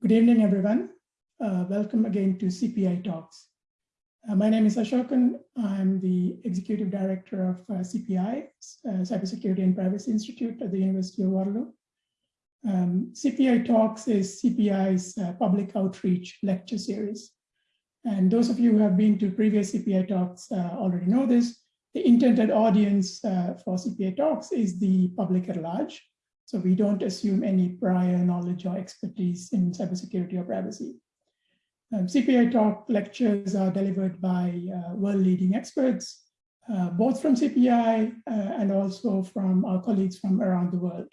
Good evening, everyone. Uh, welcome again to CPI Talks. Uh, my name is Asokan. I'm the Executive Director of uh, CPI, uh, Cybersecurity and Privacy Institute at the University of Waterloo. Um, CPI Talks is CPI's uh, public outreach lecture series. And those of you who have been to previous CPI Talks uh, already know this. The intended audience for CPI Talks is the public at large, so we don't assume any prior knowledge or expertise in cybersecurity or privacy. Um, CPI talk lectures are delivered by uh, world-leading experts, uh, both from CPI uh, and also from our colleagues from around the world.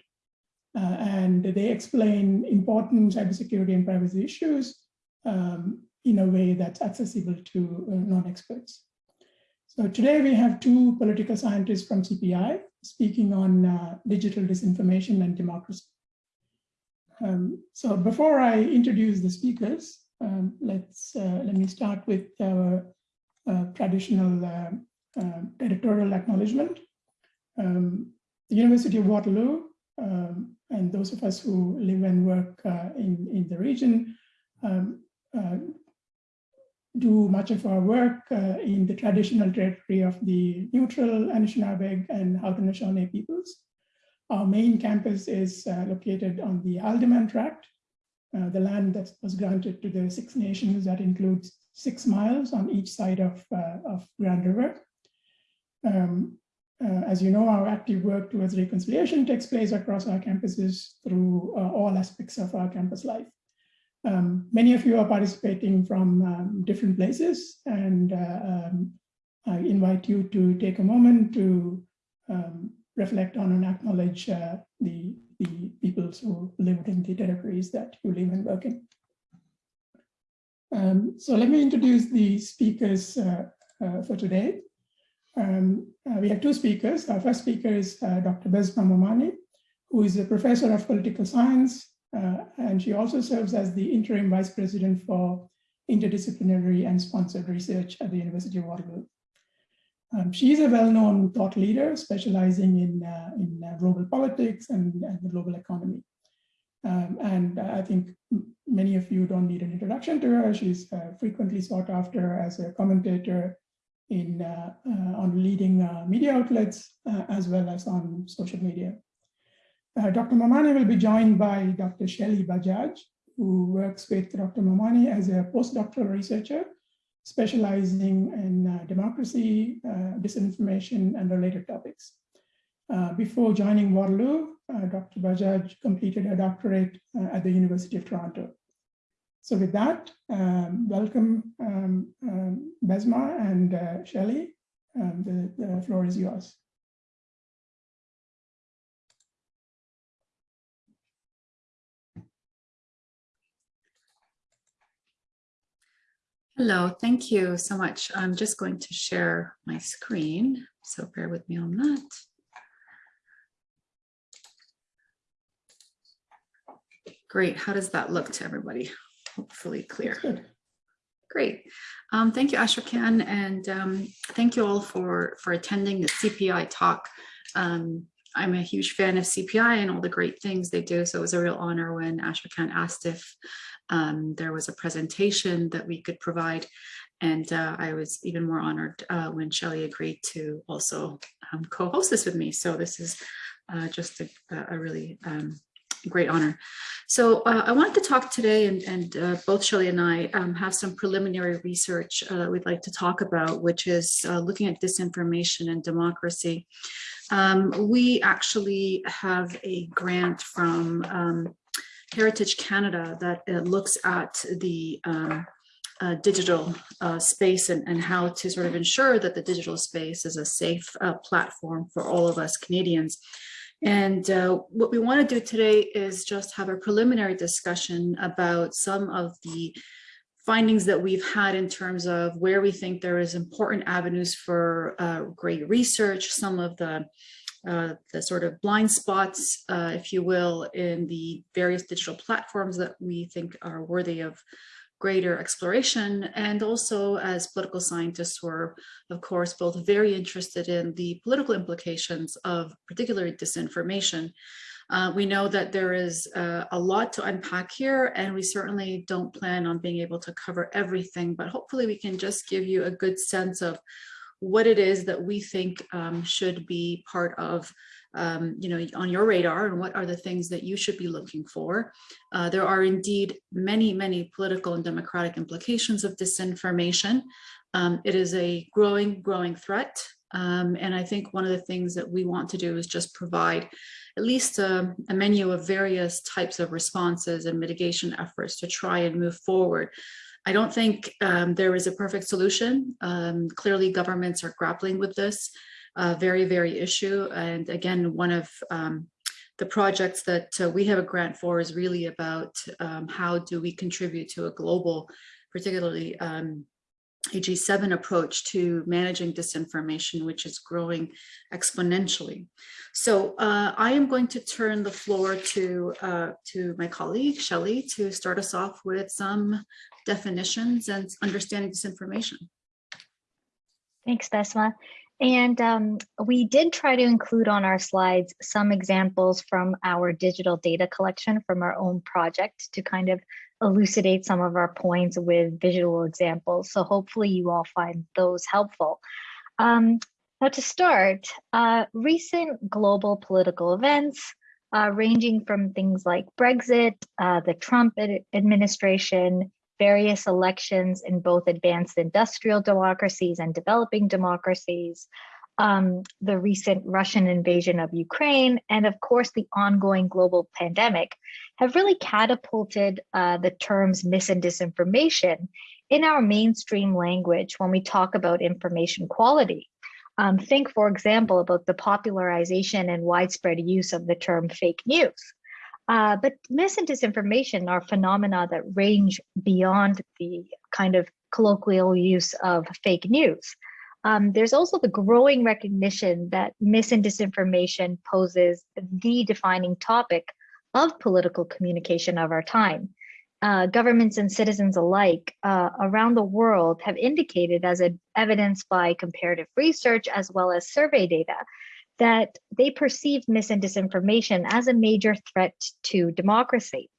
Uh, and they explain important cybersecurity and privacy issues um, in a way that's accessible to uh, non-experts. So today we have two political scientists from CPI speaking on uh, digital disinformation and democracy. Um, so before I introduce the speakers, um, let's uh, let me start with our uh, traditional uh, uh, territorial acknowledgement. Um, the University of Waterloo um, and those of us who live and work uh, in, in the region um, do much of our work uh, in the traditional territory of the neutral Anishinaabeg and Haudenosaunee peoples. Our main campus is uh, located on the Haldimand Tract, uh, the land that was granted to the Six Nations that includes six miles on each side of, uh, of Grand River. Um, uh, as you know, our active work towards reconciliation takes place across our campuses through uh, all aspects of our campus life. Um, many of you are participating from um, different places and uh, um, I invite you to take a moment to um, reflect on and acknowledge uh, the, the peoples who live in the territories that you live and work in. Um, so let me introduce the speakers uh, uh for today. Um, uh, we have two speakers. Our first speaker is uh, Dr. Bessma Momani, who is a professor of political science and she also serves as the interim vice president for interdisciplinary and sponsored research at the University of Waterloo. Um, she is a well-known thought leader specializing in, uh, in uh, global politics and, and, the global economy. Um, and I think many of you don't need an introduction to her. She's uh, frequently sought after as a commentator in uh, uh, on leading media outlets as well as on social media. Uh, Dr. Momani will be joined by Dr. Shelly Bajaj, who works with Dr. Momani as a postdoctoral researcher, specializing in uh, democracy, uh, disinformation, and related topics. Uh, before joining Waterloo, uh, Dr. Bajaj completed a doctorate at the University of Toronto. So with that, um, welcome um, um, Bessma and Shelly. Um, the, the floor is yours. Hello, thank you so much. I'm just going to share my screen, so bear with me on that. Great, how does that look to everybody? Hopefully clear. Great. Um, thank you, Asokan, and um, thank you all for, for attending the CPI talk. Um, I'm a huge fan of CPI and all the great things they do, so it was a real honor when Asokan asked if um, there was a presentation that we could provide. And uh, I was even more honored uh, when Shelley agreed to also um, co-host this with me. So this is uh, just a, a really um, great honor. So uh, I wanted to talk today, and, and uh, both Shelley and I um, have some preliminary research uh, that we'd like to talk about, which is looking at disinformation and democracy. Um, we actually have a grant from um, Heritage Canada that uh, looks at the um, uh, digital uh, space and, and how to sort of ensure that the digital space is a safe uh, platform for all of us Canadians. And uh, what we want to do today is just have a preliminary discussion about some of the findings that we've had in terms of where we think there is important avenues for uh, great research, some of the uh, the sort of blind spots, uh, if you will, in the various digital platforms that we think are worthy of greater exploration. And also as political scientists, we're of course both very interested in the political implications of particularly disinformation. Uh, we know that there is uh, a lot to unpack here and we certainly don't plan on being able to cover everything, but hopefully we can just give you a good sense of what it is that we think um, should be part of um, you know, on your radar and what are the things that you should be looking for. Uh, there are indeed many, many political and democratic implications of disinformation. Um, it is a growing, growing threat. Um, and I think one of the things that we want to do is just provide at least a, a menu of various types of responses and mitigation efforts to try and move forward. I don't think um, there is a perfect solution. Um, clearly governments are grappling with this uh, very, very issue. And again, one of um, the projects that uh, we have a grant for is really about um, how do we contribute to a global, particularly um, a G7 approach to managing disinformation, which is growing exponentially. So uh, I am going to turn the floor to, uh, to my colleague, Shelley, to start us off with some definitions and understanding disinformation. Thanks, Bessma. And um, we did try to include on our slides some examples from our digital data collection from our own project to kind of elucidate some of our points with visual examples. So hopefully you all find those helpful. Um, now to start, uh, recent global political events uh, ranging from things like Brexit, uh, the Trump ad administration, various elections in both advanced industrial democracies and developing democracies, um, the recent Russian invasion of Ukraine, and of course the ongoing global pandemic have really catapulted uh, the terms mis and disinformation in our mainstream language when we talk about information quality. Um, think, for example, about the popularization and widespread use of the term fake news. Uh, but mis and disinformation are phenomena that range beyond the kind of colloquial use of fake news. Um, there's also the growing recognition that mis and disinformation poses the defining topic of political communication of our time. Uh, governments and citizens alike uh, around the world have indicated as evidenced by comparative research as well as survey data that they perceive mis and disinformation as a major threat to democracy.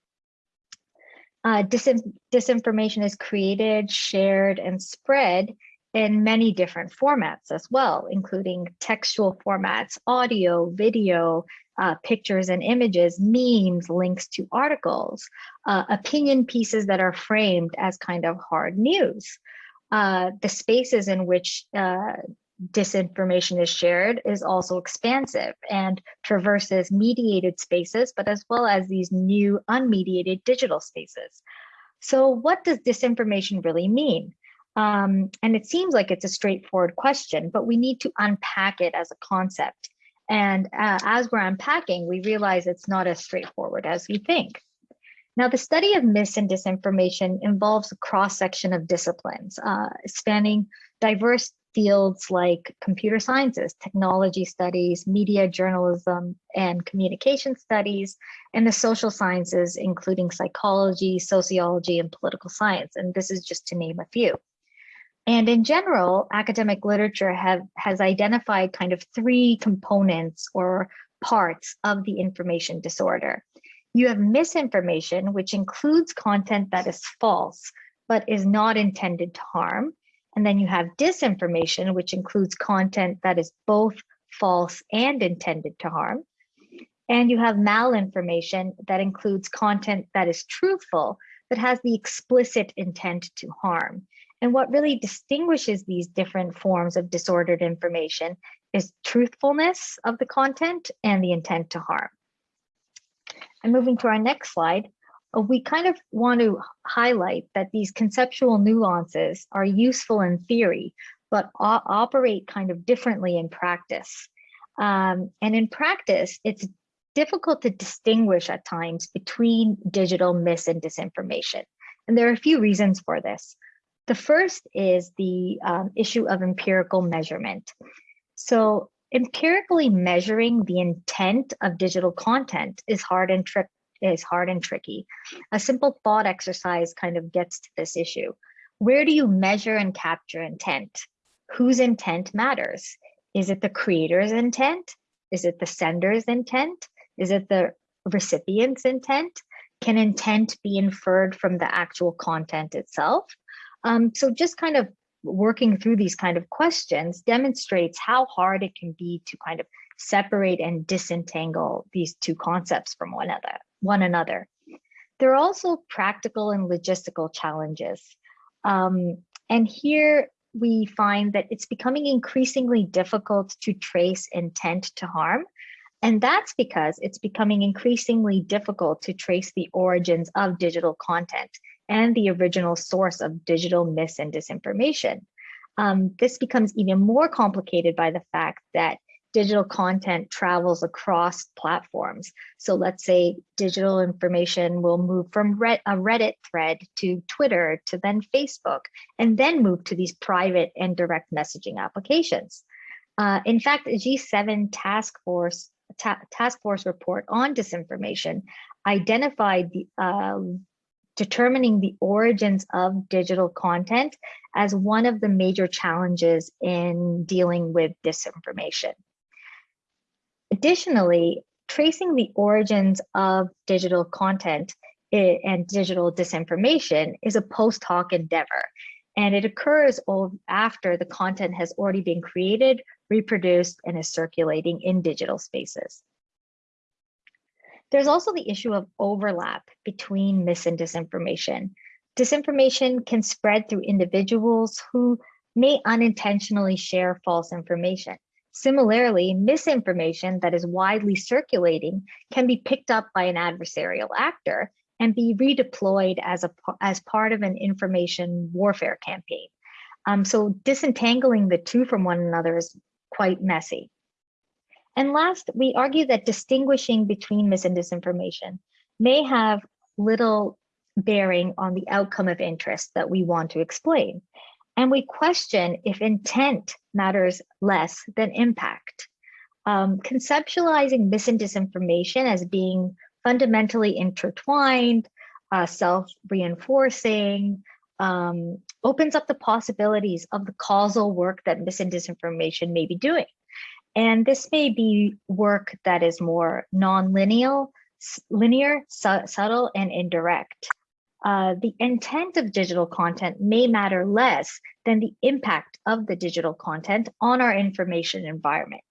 Uh, disin disinformation is created, shared, and spread in many different formats as well, including textual formats, audio, video, uh, pictures and images, memes, links to articles, uh, opinion pieces that are framed as kind of hard news. Uh, the spaces in which uh, disinformation is shared is also expansive and traverses mediated spaces, but as well as these new unmediated digital spaces. So what does disinformation really mean? Um, and it seems like it's a straightforward question, but we need to unpack it as a concept. And uh, as we're unpacking, we realize it's not as straightforward as we think. Now, the study of mis and disinformation involves a cross section of disciplines, uh, spanning diverse fields like computer sciences, technology studies, media journalism, and communication studies, and the social sciences, including psychology, sociology, and political science. And this is just to name a few. And in general, academic literature have, has identified kind of three components or parts of the information disorder. You have misinformation, which includes content that is false, but is not intended to harm. And then you have disinformation, which includes content that is both false and intended to harm. And you have malinformation that includes content that is truthful, but has the explicit intent to harm. And what really distinguishes these different forms of disordered information is truthfulness of the content and the intent to harm. And moving to our next slide, uh, we kind of want to highlight that these conceptual nuances are useful in theory, but operate kind of differently in practice. Um, and in practice, it's difficult to distinguish at times between digital mis and disinformation. And there are a few reasons for this. The first is the um, issue of empirical measurement. So empirically measuring the intent of digital content is hard and trick is hard and tricky. A simple thought exercise kind of gets to this issue. Where do you measure and capture intent? Whose intent matters? Is it the creator's intent? Is it the sender's intent? Is it the recipient's intent? Can intent be inferred from the actual content itself? Um, so just kind of working through these kind of questions demonstrates how hard it can be to kind of separate and disentangle these two concepts from one another. One another. There are also practical and logistical challenges. Um, and here we find that it's becoming increasingly difficult to trace intent to harm. And that's because it's becoming increasingly difficult to trace the origins of digital content and the original source of digital mis and disinformation. Um, this becomes even more complicated by the fact that digital content travels across platforms. So let's say digital information will move from a Reddit thread to Twitter to then Facebook, and then move to these private and direct messaging applications. Uh, in fact, a G7 task force ta task force report on disinformation identified the uh, determining the origins of digital content as one of the major challenges in dealing with disinformation. Additionally, tracing the origins of digital content and digital disinformation is a post hoc endeavor, and it occurs after the content has already been created, reproduced, and is circulating in digital spaces. There's also the issue of overlap between mis and disinformation. Disinformation can spread through individuals who may unintentionally share false information. Similarly, misinformation that is widely circulating can be picked up by an adversarial actor and be redeployed as, a, as part of an information warfare campaign. Um, so disentangling the two from one another is quite messy. And last, we argue that distinguishing between mis and disinformation may have little bearing on the outcome of interest that we want to explain. And we question if intent matters less than impact. Um, conceptualizing mis and disinformation as being fundamentally intertwined, uh, self-reinforcing, um, opens up the possibilities of the causal work that mis and disinformation may be doing. And this may be work that is more non-linear, linear, su subtle, and indirect uh, the intent of digital content may matter less than the impact of the digital content on our information environment.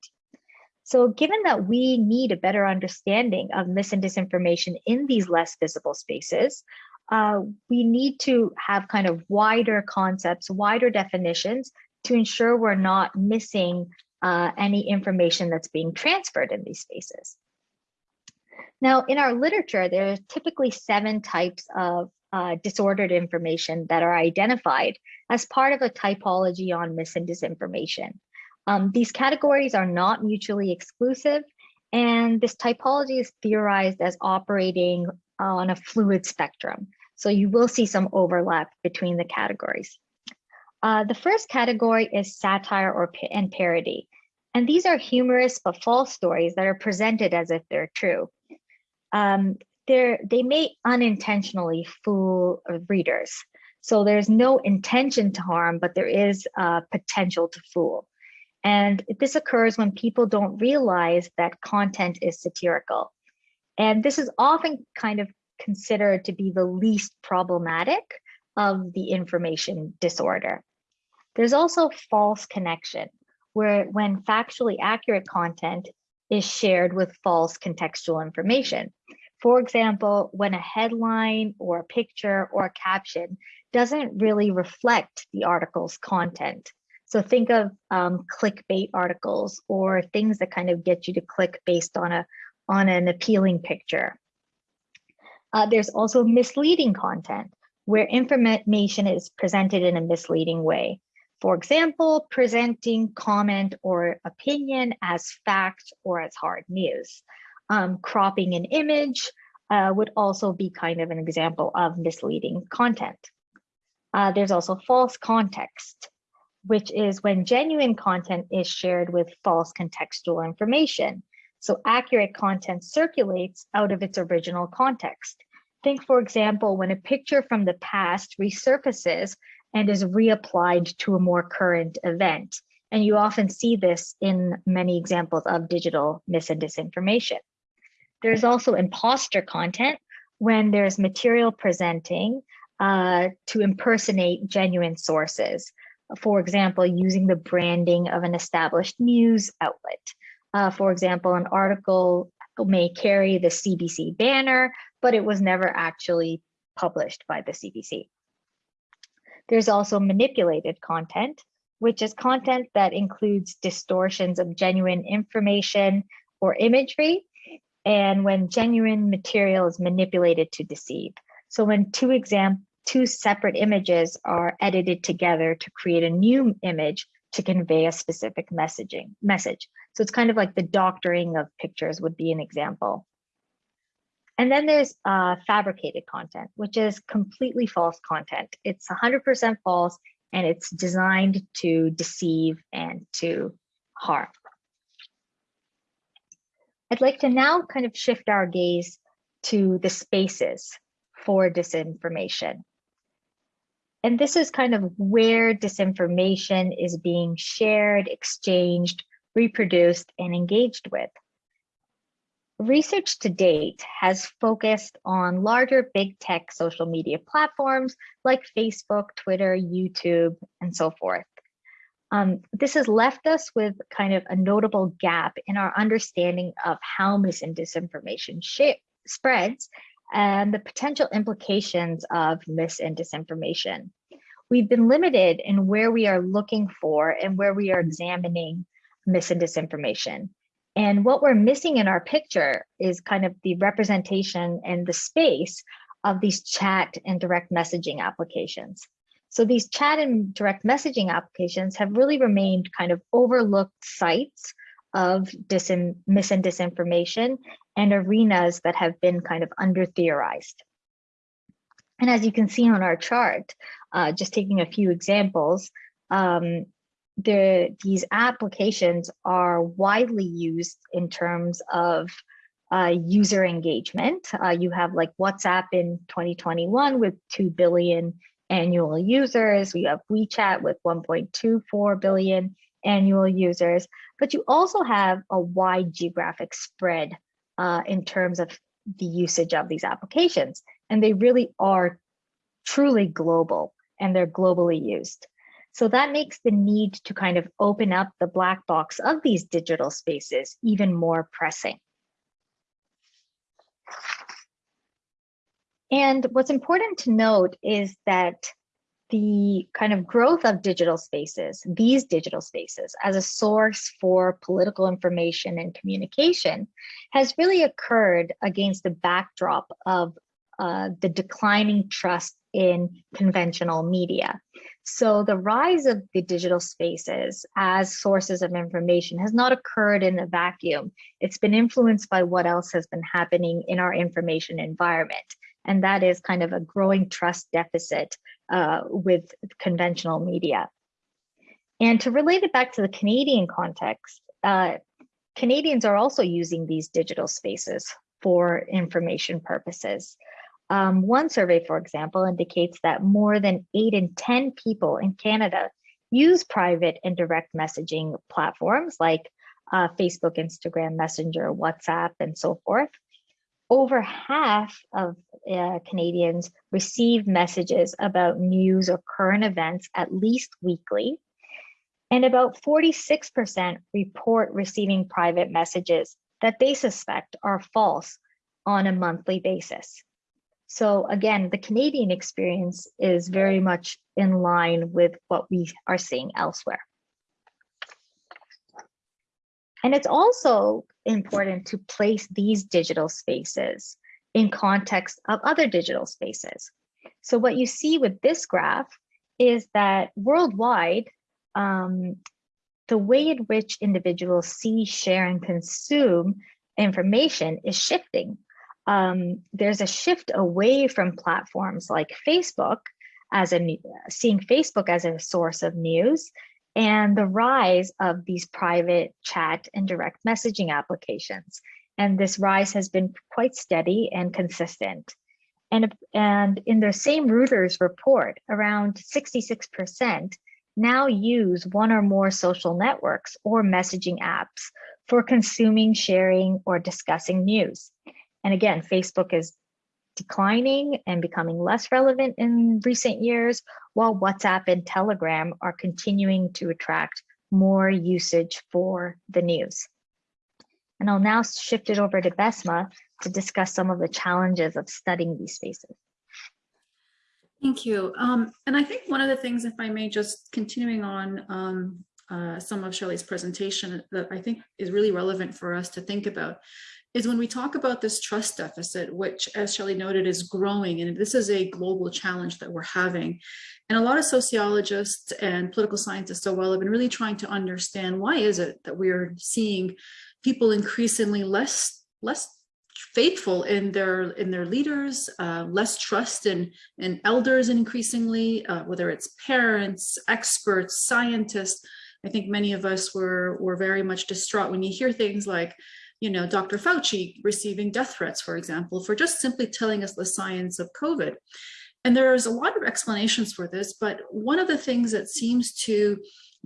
So given that we need a better understanding of mis and disinformation in these less visible spaces, uh, we need to have kind of wider concepts, wider definitions to ensure we're not missing uh, any information that's being transferred in these spaces. Now, in our literature, there are typically seven types of uh, disordered information that are identified as part of a typology on mis and disinformation. Um, these categories are not mutually exclusive, and this typology is theorized as operating on a fluid spectrum. So you will see some overlap between the categories. Uh, the first category is satire or and parody. And these are humorous but false stories that are presented as if they're true um, they may unintentionally fool readers. So there's no intention to harm, but there is potential to fool. And this occurs when people don't realize that content is satirical. And this is often kind of considered to be the least problematic of the information disorder. There's also false connection, where when factually accurate content is shared with false contextual information. For example, when a headline or a picture or a caption doesn't really reflect the article's content. So think of um, clickbait articles or things that kind of get you to click based on a on an appealing picture. Uh, there's also misleading content where information is presented in a misleading way. For example, presenting comment or opinion as fact or as hard news. Um, cropping an image uh, would also be kind of an example of misleading content. Uh, there's also false context, which is when genuine content is shared with false contextual information. So accurate content circulates out of its original context. Think, for example, when a picture from the past resurfaces and is reapplied to a more current event. And you often see this in many examples of digital mis and disinformation. There's also imposter content when there's material presenting uh, to impersonate genuine sources. For example, using the branding of an established news outlet. Uh, for example, an article may carry the CBC banner, but it was never actually published by the CBC. There's also manipulated content, which is content that includes distortions of genuine information or imagery, and when genuine material is manipulated to deceive. So when two exam two separate images are edited together to create a new image to convey a specific messaging message. So it's kind of like the doctoring of pictures would be an example. And then there's uh, fabricated content, which is completely false content. It's 100% false and it's designed to deceive and to harm. I'd like to now kind of shift our gaze to the spaces for disinformation. And this is kind of where disinformation is being shared, exchanged, reproduced, and engaged with. Research to date has focused on larger big tech social media platforms like Facebook, Twitter, YouTube, and so forth. Um, this has left us with kind of a notable gap in our understanding of how mis and disinformation spreads and the potential implications of mis and disinformation. We've been limited in where we are looking for and where we are examining mis and disinformation. And what we're missing in our picture is kind of the representation and the space of these chat and direct messaging applications. So these chat and direct messaging applications have really remained kind of overlooked sites of mis and disinformation and arenas that have been kind of under theorized. And as you can see on our chart, uh, just taking a few examples, um, the, these applications are widely used in terms of uh, user engagement. Uh, you have like WhatsApp in 2021 with 2 billion annual users. We have WeChat with 1.24 billion annual users, but you also have a wide geographic spread uh, in terms of the usage of these applications. And they really are truly global and they're globally used. So that makes the need to kind of open up the black box of these digital spaces even more pressing. And what's important to note is that the kind of growth of digital spaces, these digital spaces as a source for political information and communication has really occurred against the backdrop of uh, the declining trust in conventional media. So the rise of the digital spaces as sources of information has not occurred in a vacuum. It's been influenced by what else has been happening in our information environment. And that is kind of a growing trust deficit uh, with conventional media. And to relate it back to the Canadian context, uh, Canadians are also using these digital spaces for information purposes. Um, one survey, for example, indicates that more than eight in 10 people in Canada use private and direct messaging platforms like uh, Facebook, Instagram, Messenger, WhatsApp, and so forth. Over half of uh, Canadians receive messages about news or current events at least weekly. And about 46% report receiving private messages that they suspect are false on a monthly basis. So again, the Canadian experience is very much in line with what we are seeing elsewhere. And it's also important to place these digital spaces in context of other digital spaces. So what you see with this graph is that worldwide, um, the way in which individuals see, share, and consume information is shifting um, there's a shift away from platforms like Facebook as a seeing Facebook as a source of news and the rise of these private chat and direct messaging applications. And this rise has been quite steady and consistent. And, and in the same Reuters report, around 66% now use one or more social networks or messaging apps for consuming, sharing, or discussing news. And again, Facebook is declining and becoming less relevant in recent years, while WhatsApp and Telegram are continuing to attract more usage for the news. And I'll now shift it over to Bessma to discuss some of the challenges of studying these spaces. Thank you. Um, and I think one of the things, if I may, just continuing on um, uh, some of Shelley's presentation that I think is really relevant for us to think about is when we talk about this trust deficit, which as Shelley noted is growing, and this is a global challenge that we're having. And a lot of sociologists and political scientists as well have been really trying to understand why is it that we're seeing people increasingly less, less faithful in their in their leaders, uh, less trust in, in elders increasingly, uh, whether it's parents, experts, scientists. I think many of us were, were very much distraught when you hear things like, you know, Dr. Fauci receiving death threats, for example, for just simply telling us the science of COVID. And there's a lot of explanations for this, but one of the things that seems to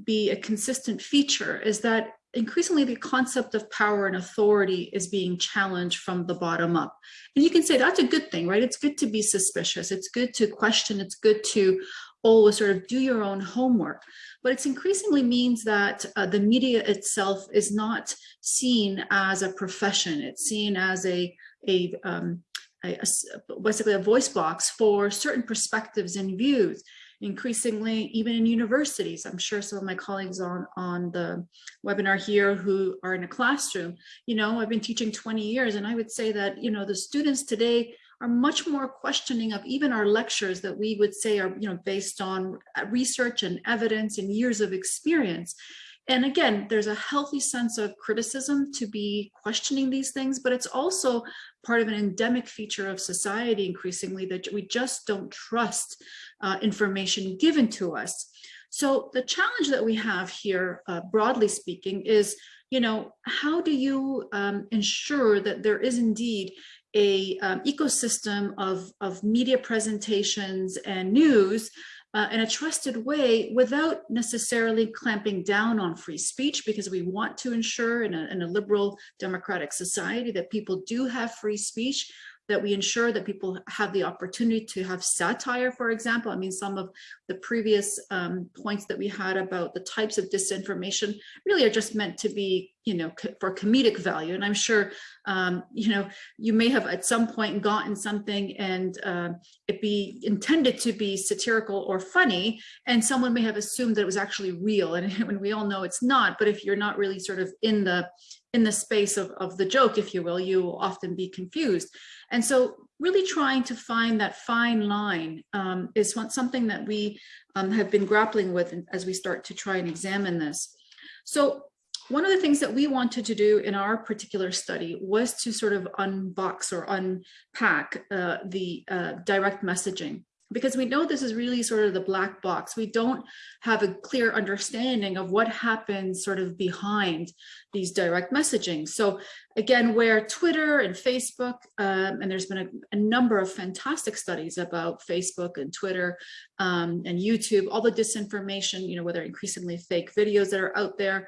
be a consistent feature is that increasingly the concept of power and authority is being challenged from the bottom up. And you can say that's a good thing, right? It's good to be suspicious. It's good to question. It's good to always sort of do your own homework. But it's increasingly means that uh, the media itself is not seen as a profession. It's seen as a, a, um, a, a basically a voice box for certain perspectives and views increasingly even in universities. I'm sure some of my colleagues on, on the webinar here who are in a classroom, you know, I've been teaching 20 years and I would say that, you know, the students today are much more questioning of even our lectures that we would say are, you know, based on research and evidence and years of experience. And again, there's a healthy sense of criticism to be questioning these things, but it's also part of an endemic feature of society increasingly that we just don't trust uh, information given to us. So the challenge that we have here, uh, broadly speaking, is, you know, how do you um, ensure that there is indeed a um, ecosystem of, of media presentations and news uh, in a trusted way without necessarily clamping down on free speech because we want to ensure in a, in a liberal democratic society that people do have free speech that we ensure that people have the opportunity to have satire, for example. I mean, some of the previous um, points that we had about the types of disinformation really are just meant to be, you know, for comedic value. And I'm sure, um, you know, you may have at some point gotten something and uh, it be intended to be satirical or funny, and someone may have assumed that it was actually real. And when we all know it's not, but if you're not really sort of in the in the space of, of the joke, if you will, you will often be confused. And so really trying to find that fine line um, is something that we um, have been grappling with as we start to try and examine this. So one of the things that we wanted to do in our particular study was to sort of unbox or unpack uh, the uh, direct messaging because we know this is really sort of the black box. We don't have a clear understanding of what happens sort of behind these direct messaging. So again, where Twitter and Facebook, um, and there's been a, a, number of fantastic studies about Facebook and Twitter um, and YouTube, all the disinformation, you know, whether increasingly fake videos that are out there,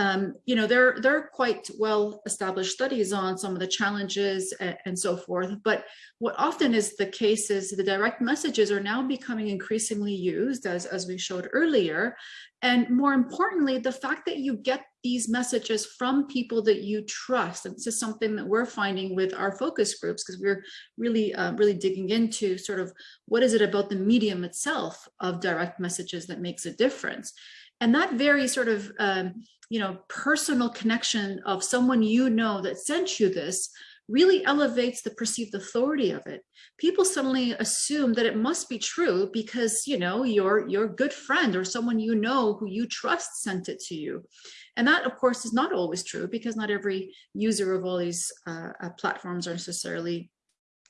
um, you know, there, there are quite well established studies on some of the challenges and, and, so forth. But what often is the case is the direct messages are now becoming increasingly used as, as we showed earlier. And more importantly, the fact that you get these messages from people that you trust. And this is something that we're finding with our focus groups because we're really, uh, really digging into sort of what is it about the medium itself of direct messages that makes a difference. And that very sort of, um, you know, personal connection of someone you know that sent you this really elevates the perceived authority of it. People suddenly assume that it must be true because, you know, your, your good friend or someone you know who you trust sent it to you. And that, of course, is not always true because not every user of all these uh, uh platforms are necessarily,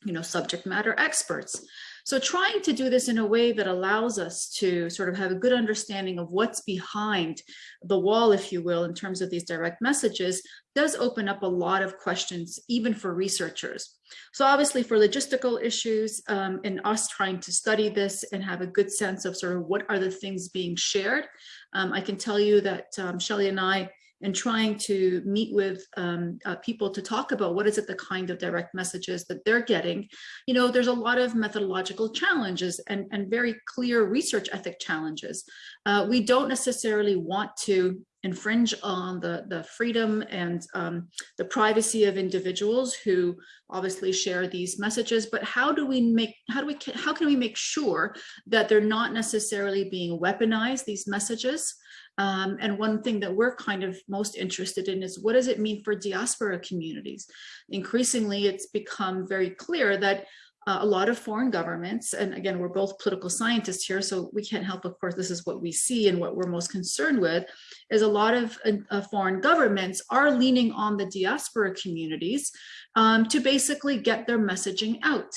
you know, subject matter experts. So trying to do this in a way that allows us to sort of have a good understanding of what's behind the wall, if you will, in terms of these direct messages, does open up a lot of questions, even for researchers. So obviously for logistical issues um, and us trying to study this and have a good sense of sort of what are the things being shared, um, I can tell you that um, Shelley and I and trying to meet with um, uh, people to talk about what is it the kind of direct messages that they're getting, you know, there's a lot of methodological challenges and, and very clear research ethic challenges. Uh, we don't necessarily want to infringe on the, the freedom and um, the privacy of individuals who obviously share these messages, but how do we make, how do we, how can we make sure that they're not necessarily being weaponized, these messages? Um, and one thing that we're kind of most interested in is what does it mean for diaspora communities? Increasingly, it's become very clear that uh, a lot of foreign governments, and again, we're both political scientists here, so we can't help, of course, this is what we see and what we're most concerned with, is a lot of uh, foreign governments are leaning on the diaspora communities um, to basically get their messaging out.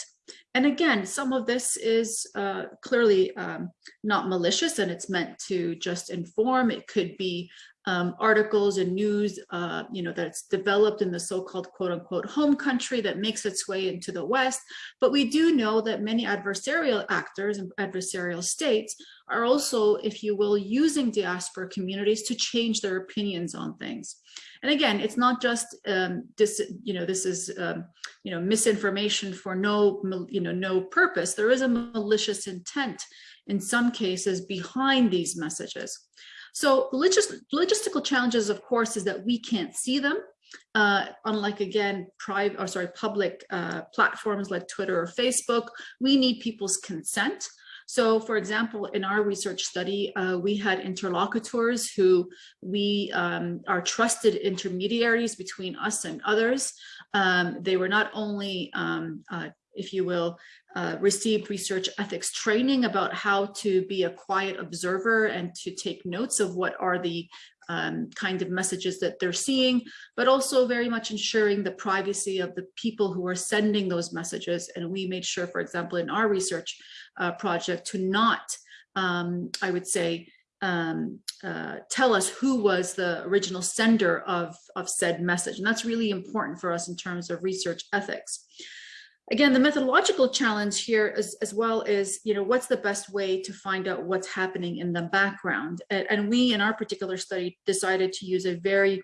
And again, some of this is uh, clearly um, not malicious and it's meant to just inform. It could be um, articles and news, uh, you know, that's developed in the so-called quote unquote home country that makes its way into the West. But we do know that many adversarial actors and adversarial states are also, if you will, using diaspora communities to change their opinions on things. And again, it's not just um, this, you know, this is, um, you know, misinformation for no, you know, no purpose. There is a malicious intent in some cases behind these messages. So logis logistical challenges, of course, is that we can't see them. Uh, unlike again, private or sorry, public uh, platforms like Twitter or Facebook, we need people's consent. So for example, in our research study, uh, we had interlocutors who we um, are trusted intermediaries between us and others. Um, they were not only um, uh, if you will, uh, received research ethics training about how to be a quiet observer and to take notes of what are the um, kind of messages that they're seeing, but also very much ensuring the privacy of the people who are sending those messages. And we made sure, for example, in our research uh, project to not, um, I would say, um, uh, tell us who was the original sender of, of said message. And that's really important for us in terms of research ethics. Again, the methodological challenge here as, as well is, you know, what's the best way to find out what's happening in the background? And, and we, in our particular study, decided to use a very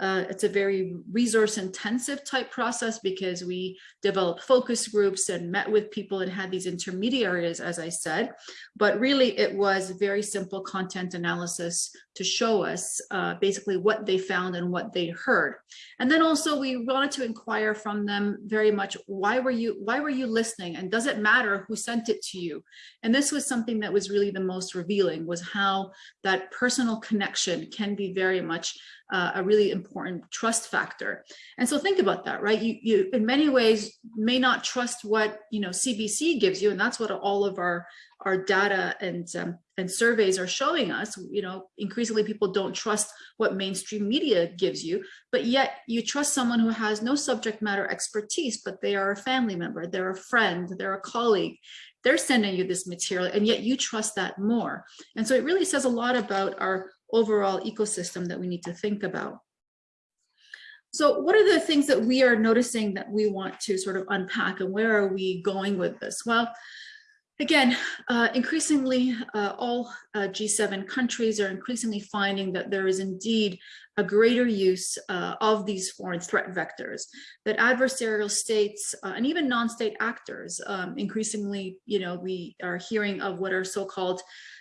uh, it's a very resource intensive type process because we developed focus groups and met with people and had these intermediaries, as I said, but really it was very simple content analysis to show us uh, basically what they found and what they heard. And then also we wanted to inquire from them very much, why were you, why were you listening? And does it matter who sent it to you? And this was something that was really the most revealing was how that personal connection can be very much uh, a really important trust factor. And so think about that, right? You, you in many ways may not trust what, you know, CBC gives you, and that's what all of our, our data and, um, and surveys are showing us, you know, increasingly people don't trust what mainstream media gives you, but yet you trust someone who has no subject matter expertise, but they are a family member, they're a friend, they're a colleague, they're sending you this material and yet you trust that more. And so it really says a lot about our overall ecosystem that we need to think about. So what are the things that we are noticing that we want to sort of unpack and where are we going with this? Well, again, uh, increasingly uh, all uh, G7 countries are increasingly finding that there is indeed a greater use uh, of these foreign threat vectors, that adversarial states uh, and even non-state actors, um, increasingly, you know, we are hearing of what are so-called,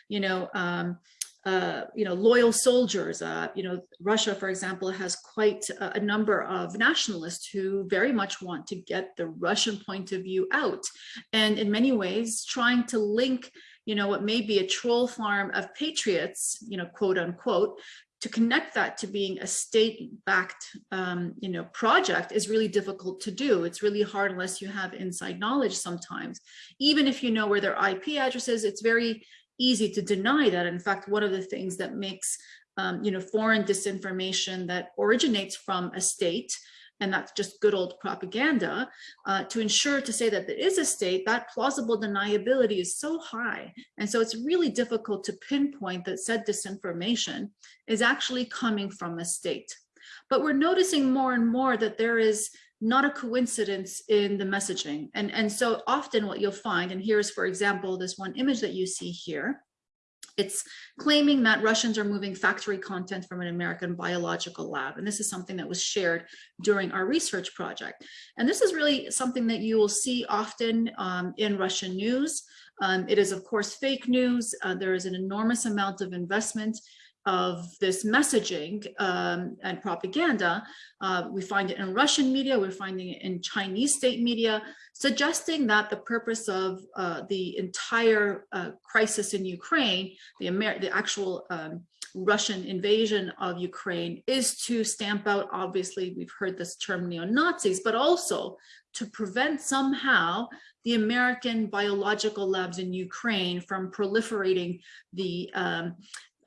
you know, um, uh, you know, loyal soldiers. Uh, you know, Russia, for example, has quite a, a, number of nationalists who very much want to get the Russian point of view out. And in many ways, trying to link, you know, what may be a troll farm of patriots, you know, quote unquote, to connect that to being a state-backed, um, you know, project is really difficult to do. It's really hard unless you have inside knowledge sometimes. Even if you know where their IP address is, it's very easy to deny that. In fact, one of the things that makes um, you know, foreign disinformation that originates from a state, and that's just good old propaganda, uh, to ensure to say that there is a state, that plausible deniability is so high. And so it's really difficult to pinpoint that said disinformation is actually coming from a state. But we're noticing more and more that there is not a coincidence in the messaging. And, and so often what you'll find, and here's, for example, this one image that you see here, It's claiming that Russians are moving factory content from an American biological lab. And this is something that was shared during our research project. And this is really something that you will see often um, in Russian news. Um, it is, of course, fake news. Uh, there is an enormous amount of investment of this messaging um, and propaganda. Uh, we find it in Russian media, we're finding it in Chinese state media, suggesting that the purpose of uh, the entire uh, crisis in Ukraine, the, Amer the actual um, Russian invasion of Ukraine is to stamp out, obviously, we've heard this term neo-Nazis, but also to prevent somehow the American biological labs in Ukraine from proliferating the um,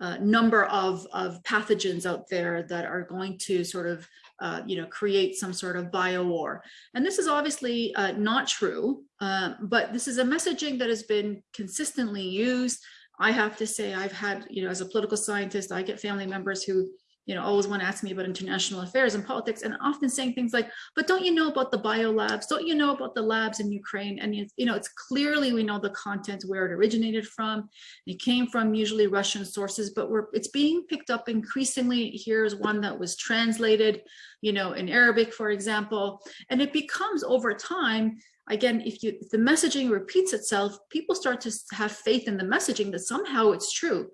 uh, number of, of pathogens out there that are going to sort of, uh, you know, create some sort of bio war. And this is obviously uh, not true, uh, but this is a messaging that has been consistently used. I have to say I've had, you know, as a political scientist, I get family members who you know, always want to ask me about international affairs and politics and often saying things like, but don't you know about the bio labs? Don't you know about the labs in Ukraine? And, you know, it's clearly we know the content where it originated from. It came from usually Russian sources, but we're, it's being picked up increasingly. Here's one that was translated, you know, in Arabic, for example, and it becomes over time again, if you if the messaging repeats itself, people start to have faith in the messaging that somehow it's true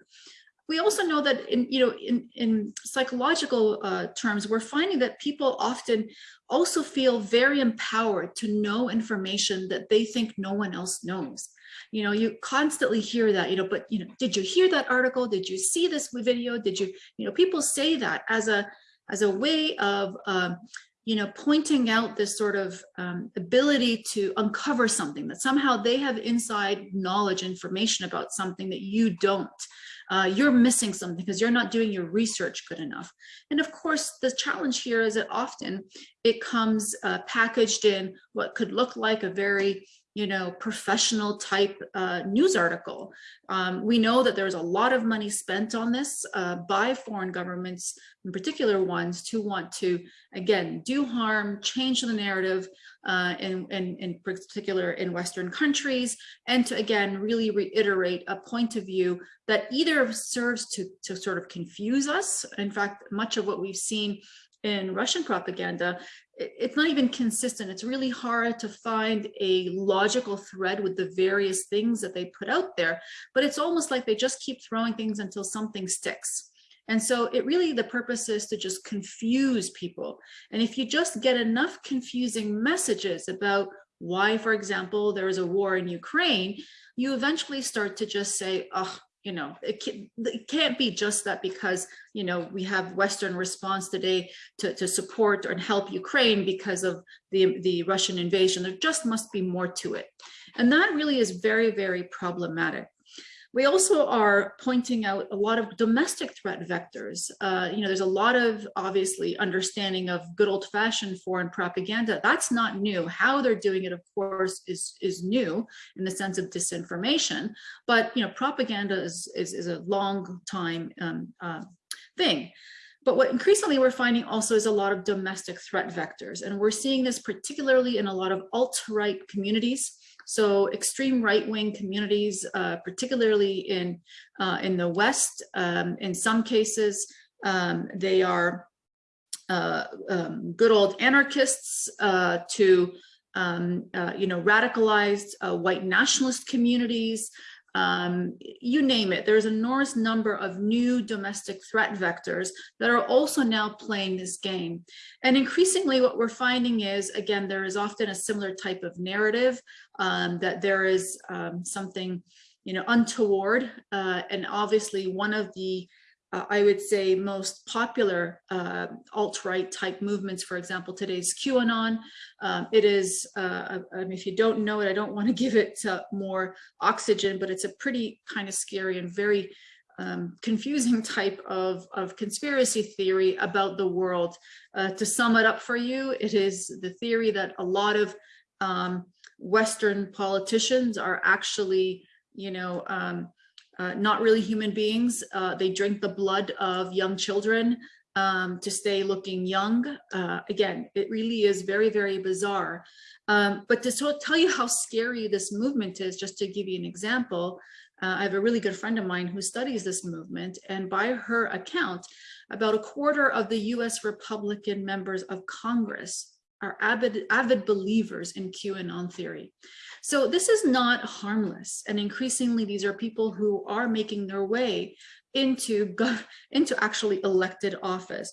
we also know that in you know in in psychological uh, terms we're finding that people often also feel very empowered to know information that they think no one else knows. You know you constantly hear that you know but you know did you hear that article? Did you see this video? Did you you know people say that as a as a way of um, you know, pointing out this sort of um, ability to uncover something that somehow they have inside knowledge information about something that you don't uh, you're missing something because you're not doing your research good enough. And of course, the challenge here is that often it comes uh, packaged in what could look like a very you know, professional type uh, news article. Um, we know that there's a lot of money spent on this uh, by foreign governments, in particular ones, to want to, again, do harm, change the narrative, uh, in, in, in particular in Western countries, and to, again, really reiterate a point of view that either serves to, to sort of confuse us. In fact, much of what we've seen in Russian propaganda, it's not even consistent. It's really hard to find a logical thread with the various things that they put out there, but it's almost like they just keep throwing things until something sticks. And so it really, the purpose is to just confuse people. And if you just get enough confusing messages about why, for example, there is a war in Ukraine, you eventually start to just say, oh, you know, it, can, it can't be just that because, you know, we have Western response today to, to support and help Ukraine because of the, the Russian invasion. There just must be more to it. And that really is very, very problematic. We also are pointing out a lot of domestic threat vectors. Uh, you know, there's a lot of obviously understanding of good old fashioned foreign propaganda. That's not new. How they're doing it, of course, is, is new in the sense of disinformation. But, you know, propaganda is, is, is a long time um, uh, thing. But what increasingly we're finding also is a lot of domestic threat vectors. And we're seeing this particularly in a lot of alt-right communities. So extreme right-wing communities, uh, particularly in, uh, in the West, um, in some cases, um, they are uh, um, good old anarchists uh, to um, uh, you know, radicalized uh, white nationalist communities, um, you name it, there's an enormous number of new domestic threat vectors that are also now playing this game. And increasingly what we're finding is, again, there is often a similar type of narrative um, that there is um, something, you know, untoward. Uh, and obviously one of the uh, I would say most popular uh, alt-right type movements, for example, today's QAnon. Um, it is, uh, I mean, if you don't know it, I don't want to give it uh, more oxygen, but it's a pretty kind of scary and very um, confusing type of, of conspiracy theory about the world. Uh, to sum it up for you, it is the theory that a lot of um, Western politicians are actually, you know, um, uh, not really human beings. Uh, they drink the blood of young children. um, to stay looking young. Uh, again, it really is very, very bizarre. Um, but to so tell you how scary this movement is, just to give you an example, uh, I have a really good friend of mine who studies this movement, and by her account, about a quarter of the US Republican members of Congress are avid, avid believers in QAnon theory. So this is not harmless. And increasingly, these are people who are making their way into, into actually elected office.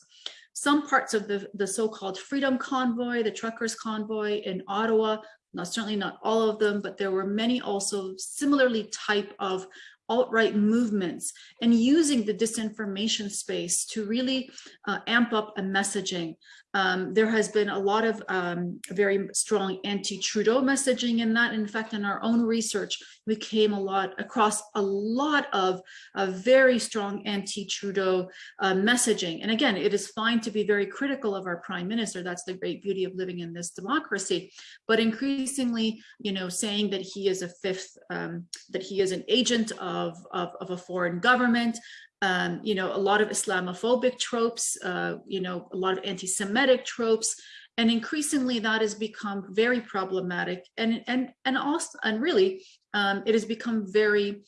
Some parts of the, the so-called Freedom Convoy, the Truckers Convoy in Ottawa, not certainly not all of them, but there were many also similarly type of alt-right movements and using the disinformation space to really uh, amp up a messaging. Um, there has been a lot of um, very strong anti-Trudeau messaging in that. In fact, in our own research, we came a lot across a lot of, of very strong anti-Trudeau uh, messaging. And again, it is fine to be very critical of our prime minister. That's the great beauty of living in this democracy. But increasingly, you know, saying that he is a fifth, um, that he is an agent of, of, of a foreign government, um, you know, a lot of Islamophobic tropes, uh, you know, a lot of anti-Semitic tropes, and increasingly that has become very problematic and and and also and really um, it has become very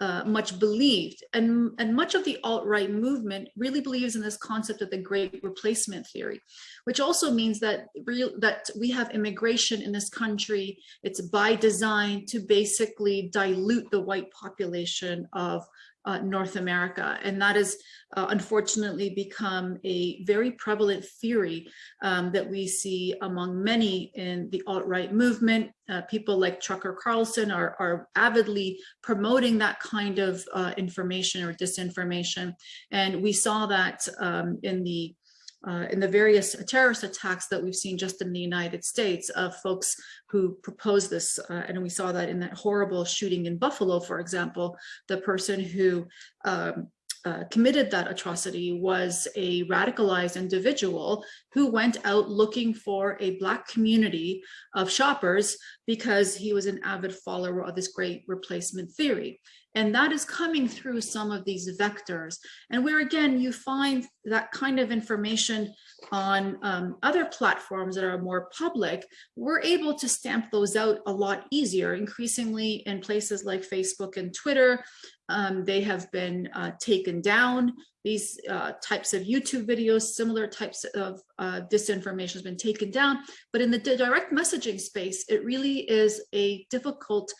uh, much believed and and much of the alt-right movement really believes in this concept of the great replacement theory which also means that real that we have immigration in this country. It's by design to basically dilute the white population of uh, North America. And that has uh, unfortunately become a very prevalent theory um, that we see among many in the alt-right movement. Uh, people like Tucker Carlson are, are avidly promoting that kind of uh, information or disinformation. And we saw that um, in the uh, in the various terrorist attacks that we've seen just in the United States of folks who proposed this. Uh, and we saw that in that horrible shooting in Buffalo, for example, the person who um, uh, committed that atrocity was a radicalized individual who went out looking for a black community of shoppers because he was an avid follower of this great replacement theory. And that is coming through some of these vectors. And where again, you find that kind of information on um, other platforms that are more public, we're able to stamp those out a lot easier, increasingly in places like Facebook and Twitter. Um, they have been uh, taken down. These uh, types of YouTube videos, similar types of uh, disinformation has been taken down. But in the direct messaging space, it really is a difficult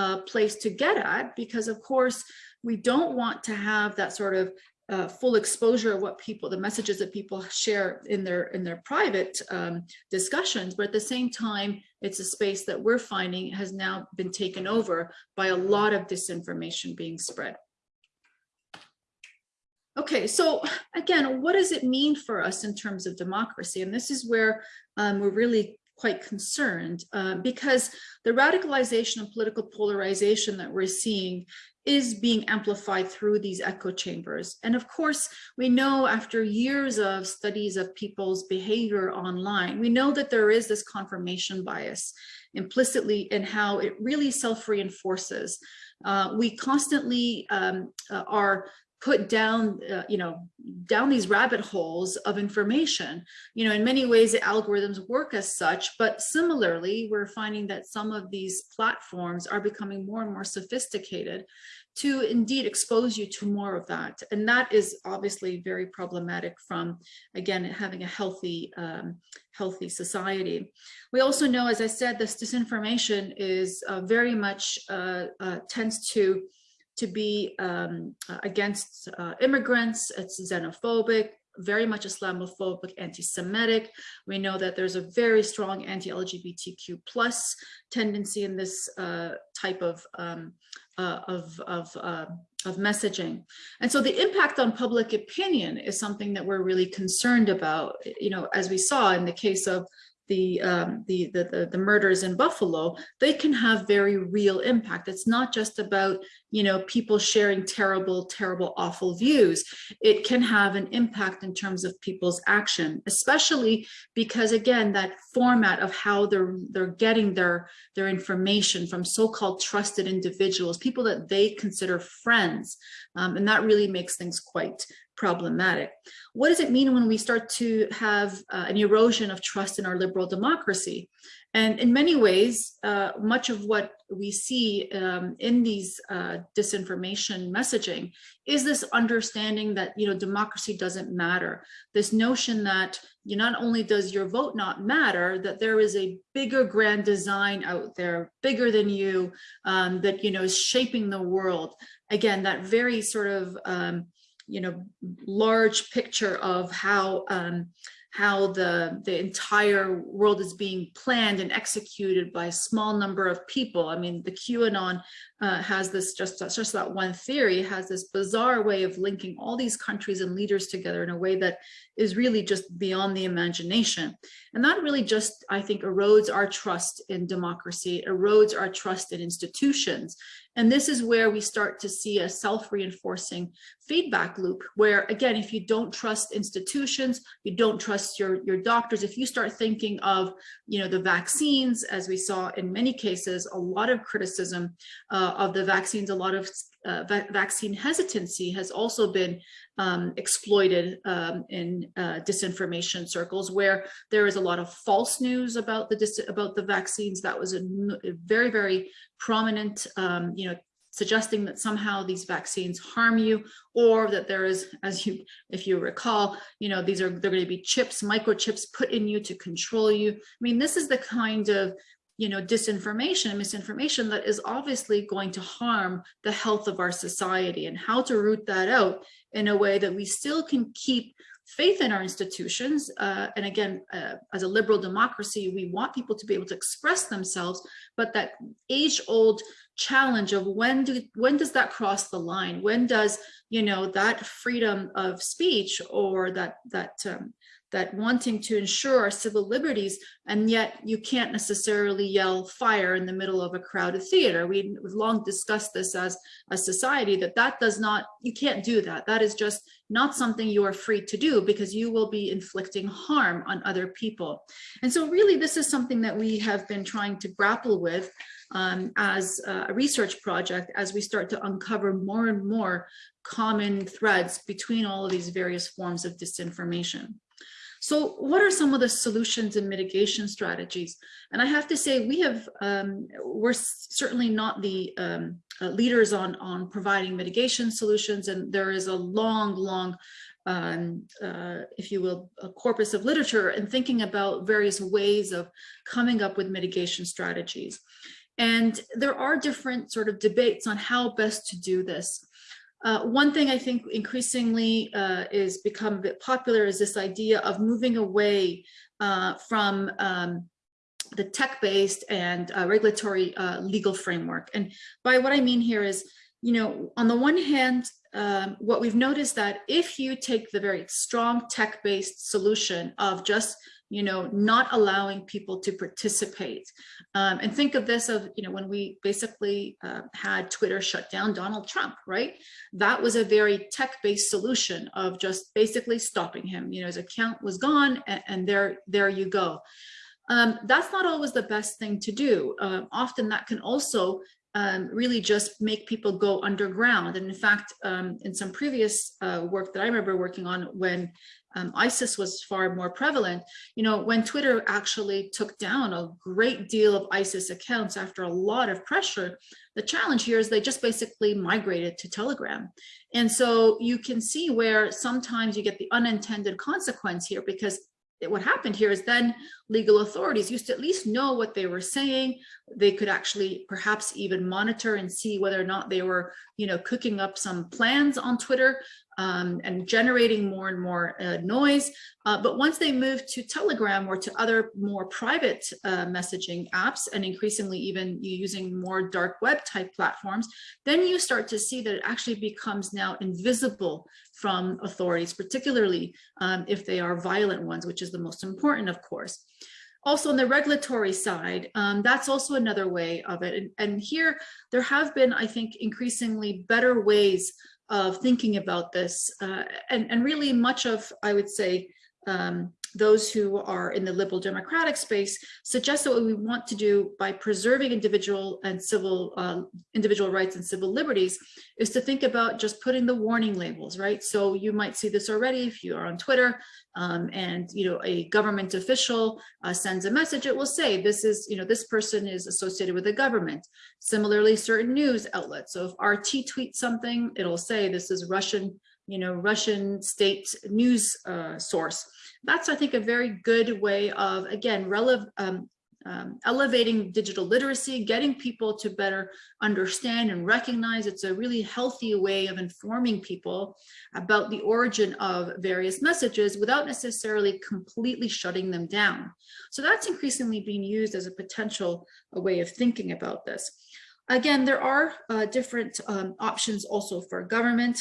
uh, place to get at because of course we don't want to have that sort of uh, full exposure of what people the messages that people share in their in their private um, discussions. But at the same time it's a space that we're finding has now been taken over by a lot of disinformation being spread. Okay so again what does it mean for us in terms of democracy? And this is where um, we're really quite concerned uh, because the radicalization and political polarization that we're seeing is being amplified through these echo chambers. And of course, we know after years of studies of people's behavior online, we know that there is this confirmation bias implicitly in how it really self-reinforces. Uh, we constantly um, uh, are put down, uh, you know, down these rabbit holes of information. You know, in many ways, the algorithms work as such, but similarly, we're finding that some of these platforms are becoming more and more sophisticated to indeed expose you to more of that. And that is obviously very problematic from, again, having a healthy, um, healthy society. We also know, as I said, this disinformation is uh, very much uh, uh, tends to to be um, uh, against uh, immigrants, it's xenophobic, very much Islamophobic, anti-Semitic. We know that there's a very strong anti-LGBTQ plus tendency in this uh, type of, um, uh, of, of, uh, of messaging. And so the impact on public opinion is something that we're really concerned about, you know, as we saw in the case of the, um, the, the, the, the, murders in Buffalo, they can have very real impact. It's not just about, you know, people sharing terrible, terrible, awful views. It can have an impact in terms of people's action, especially because again, that format of how they're, they're getting their, their information from so-called trusted individuals, people that they consider friends. Um, and that really makes things quite problematic. What does it mean when we start to have uh, an erosion of trust in our liberal democracy? And in many ways, uh, much of what we see um, in these uh, disinformation messaging is this understanding that, you know, democracy doesn't matter. This notion that you not only does your vote not matter, that there is a bigger grand design out there, bigger than you, um, that, you know, is shaping the world. Again, that very sort of, um, you know, large picture of how um, how the, the entire world is being planned and executed by a small number of people. I mean, the QAnon uh, has this, just, just that one theory, has this bizarre way of linking all these countries and leaders together in a way that is really just beyond the imagination. And that really just, I think, erodes our trust in democracy, erodes our trust in institutions. And this is where we start to see a self-reinforcing feedback loop where, again, if you don't trust institutions, you don't trust your, your doctors, if you start thinking of, you know, the vaccines, as we saw in many cases, a lot of criticism uh, of the vaccines, a lot of uh, va vaccine hesitancy has also been um, exploited um, in uh, disinformation circles where there is a lot of false news about the about the vaccines. That was a, a very very prominent um, you know suggesting that somehow these vaccines harm you or that there is as you if you recall you know these are they're going to be chips microchips put in you to control you. I mean this is the kind of you know, disinformation and misinformation that is obviously going to harm the health of our society and how to root that out in a way that we still can keep faith in our institutions. Uh, and again, uh, as a liberal democracy, we want people to be able to express themselves, but that age old challenge of when do when does that cross the line? When does, you know, that freedom of speech or that that um, that wanting to ensure our civil liberties, and yet you can't necessarily yell fire in the middle of a crowded theater. We, have long discussed this as a society that that does not, you can't do that. That is just not something you are free to do because you will be inflicting harm on other people. And so really this is something that we have been trying to grapple with um, as a research project as we start to uncover more and more common threads between all of these various forms of disinformation. So what are some of the solutions and mitigation strategies? And I have to say, we have, um, we're certainly not the um, uh, leaders on, on providing mitigation solutions. And there is a long, long, um, uh, if you will, a corpus of literature and thinking about various ways of coming up with mitigation strategies. And there are different sort of debates on how best to do this. Uh, one thing I think increasingly uh, is become a bit popular is this idea of moving away uh, from um, the tech-based and uh, regulatory uh, legal framework. And by what I mean here is, you know, on the one hand, um, what we've noticed that if you take the very strong tech-based solution of just you know, not allowing people to participate. Um, and think of this of, you know, when we basically uh, had Twitter shut down Donald Trump, right? That was a very tech-based solution of just basically stopping him. You know, his account was gone and, and there, there you go. Um, that's not always the best thing to do. Uh, often that can also um, really just make people go underground. And in fact, um, in some previous uh, work that I remember working on when um, ISIS was far more prevalent, you know, when Twitter actually took down a great deal of ISIS accounts after a lot of pressure, the challenge here is they just basically migrated to Telegram. And so you can see where sometimes you get the unintended consequence here because what happened here is then legal authorities used to at least know what they were saying. They could actually perhaps even monitor and see whether or not they were, you know, cooking up some plans on Twitter um, and generating more and more uh, noise. Uh, but once they move to Telegram or to other more private uh, messaging apps and increasingly even using more dark web type platforms, then you start to see that it actually becomes now invisible from authorities, particularly um, if they are violent ones, which is the most important, of course. Also on the regulatory side, um, that's also another way of it. And, and, here there have been, I think, increasingly better ways of thinking about this uh, and, and really much of, I would say, um, those who are in the liberal democratic space suggest that what we want to do by preserving individual and civil uh, individual rights and civil liberties is to think about just putting the warning labels right? So you might see this already if you are on twitter um, and you know a government official uh, sends a message it will say this is you know this person is associated with the government. Similarly certain news outlets so if rt tweets something it'll say this is russian you know russian state news uh, source that's, I think, a very good way of, again, relevant, um, um, elevating digital literacy, getting people to better understand and recognize it's a really healthy way of informing people about the origin of various messages without necessarily completely shutting them down. So that's increasingly being used as a potential a way of thinking about this. Again, there are uh, different um, options also for government.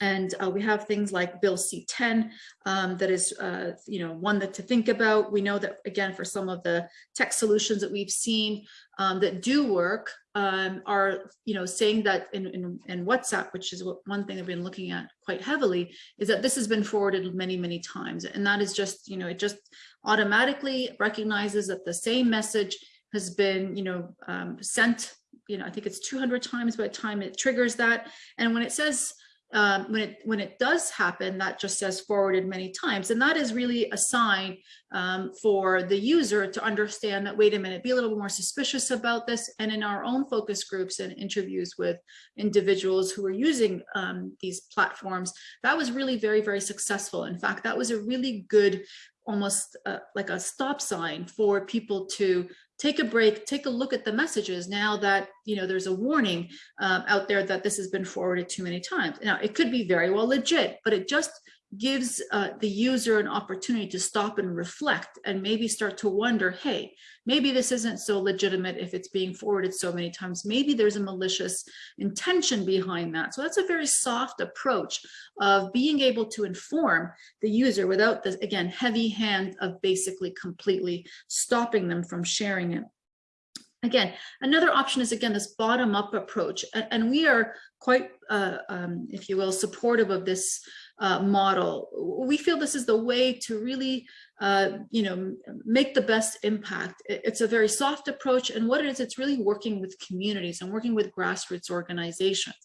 And uh, we have things like Bill C-10 um, that is, uh, you know, one that to think about. We know that, again, for some of the tech solutions that we've seen um, that do work um, are, you know, saying that in, in, in WhatsApp, which is what, one thing I've been looking at quite heavily, is that this has been forwarded many, many times. And that is just, you know, it just automatically recognizes that the same message has been, you know, um, sent, you know, I think it's 200 times by the time it triggers that. And when it says um, when it when it does happen, that just says forwarded many times. And that is really a sign um, for the user to understand that, wait a minute, be a little more suspicious about this. And in our own focus groups and interviews with individuals who are using um, these platforms, that was really very, very successful. In fact, that was a really good almost uh, like a stop sign for people to take a break, take a look at the messages now that, you know, there's a warning um, out there that this has been forwarded too many times. Now, it could be very well legit, but it just gives uh, the user an opportunity to stop and reflect and maybe start to wonder, hey, maybe this isn't so legitimate if it's being forwarded so many times. Maybe there's a malicious intention behind that. So that's a very soft approach of being able to inform the user without the, again, heavy hand of basically completely stopping them from sharing it. Again, another option is, again, this bottom-up approach. And, and, we are quite, uh, um, if you will, supportive of this uh, model. We feel this is the way to really, uh, you know, make the best impact. It's a very soft approach. And what it is, it's really working with communities and working with grassroots organizations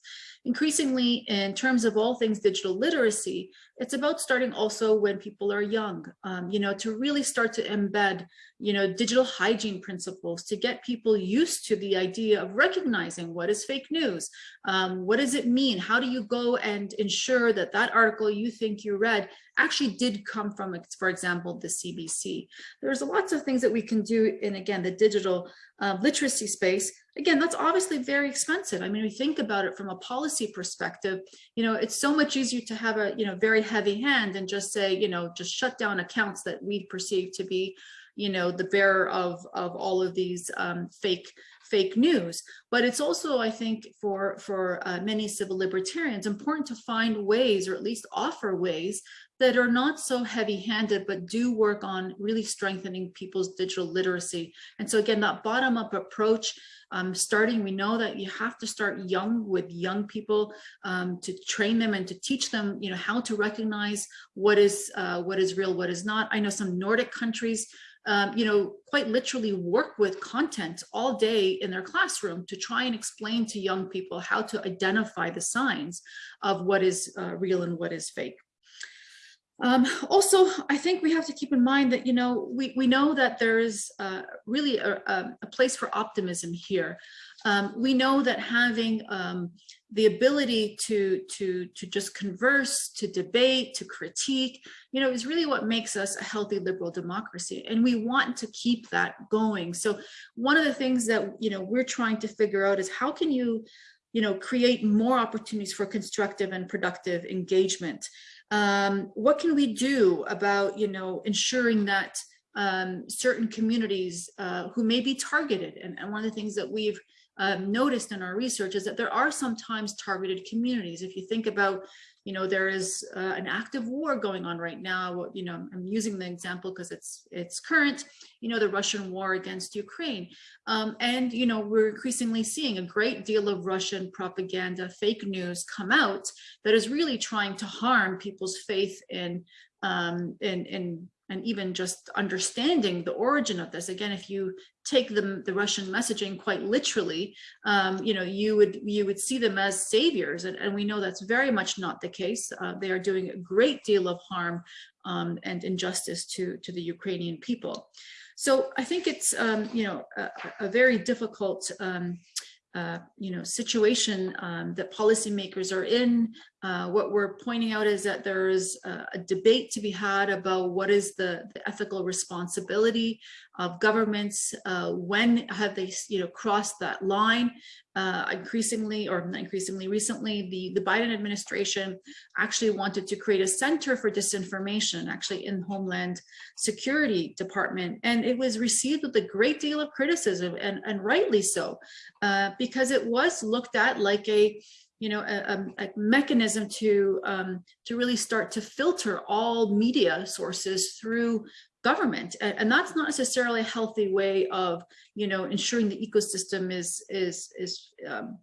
increasingly in terms of all things digital literacy, it's about starting also when people are young, um, you know, to really start to embed, you know, digital hygiene principles to get people used to the idea of recognizing what is fake news, um, what does it mean, how do you go and ensure that that article you think you read actually did come from, for example, the CBC. There's lots of things that we can do in, again, the digital uh, literacy space again, that's obviously very expensive. I mean, we think about it from a policy perspective, you know, it's so much easier to have a, you know, very heavy hand and just say, you know, just shut down accounts that we perceive to be, you know, the bearer of, of all of these um, fake fake news. But it's also, I think, for, for uh, many civil libertarians, important to find ways or at least offer ways that are not so heavy handed, but do work on really strengthening people's digital literacy. And so again, that bottom up approach, um, starting, we know that you have to start young with young people um, to train them and to teach them, you know, how to recognize what is, uh, what is real, what is not. I know some Nordic countries um, you know, quite literally work with content all day in their classroom to try and explain to young people how to identify the signs of what is uh, real and what is fake. Um, also, I think we have to keep in mind that, you know, we, we know that there is uh, really a, a, place for optimism here. Um, we know that having um, the ability to, to, to just converse, to debate, to critique, you know, is really what makes us a healthy liberal democracy. And we want to keep that going. So one of the things that, you know, we're trying to figure out is how can you, you know, create more opportunities for constructive and productive engagement um, what can we do about, you know, ensuring that um, certain communities uh, who may be targeted? And, and, one of the things that we've um, noticed in our research is that there are sometimes targeted communities. If you think about you know, there is uh, an active war going on right now. You know, I'm using the example because it's it's current, you know, the Russian war against Ukraine. Um, and, you know, we're increasingly seeing a great deal of Russian propaganda, fake news come out that is really trying to harm people's faith in um, in, in and even just understanding the origin of this again if you take the, the russian messaging quite literally um, you know you would you would see them as saviors and, and we know that's very much not the case uh, they are doing a great deal of harm um, and injustice to to the ukrainian people so i think it's um, you know a, a very difficult um, uh, you know, situation um, that policymakers are in. Uh, what we're pointing out is that there's a, a debate to be had about what is the, the ethical responsibility of governments, uh, when have they, you know, crossed that line. Uh, increasingly, or increasingly recently, the, the Biden administration actually wanted to create a center for disinformation, actually in Homeland Security Department. And it was received with a great deal of criticism, and, and rightly so, uh, because it was looked at like a, you know, a, a, mechanism to um, to really start to filter all media sources through government. And, and, that's not necessarily a healthy way of you know ensuring the ecosystem is is is um,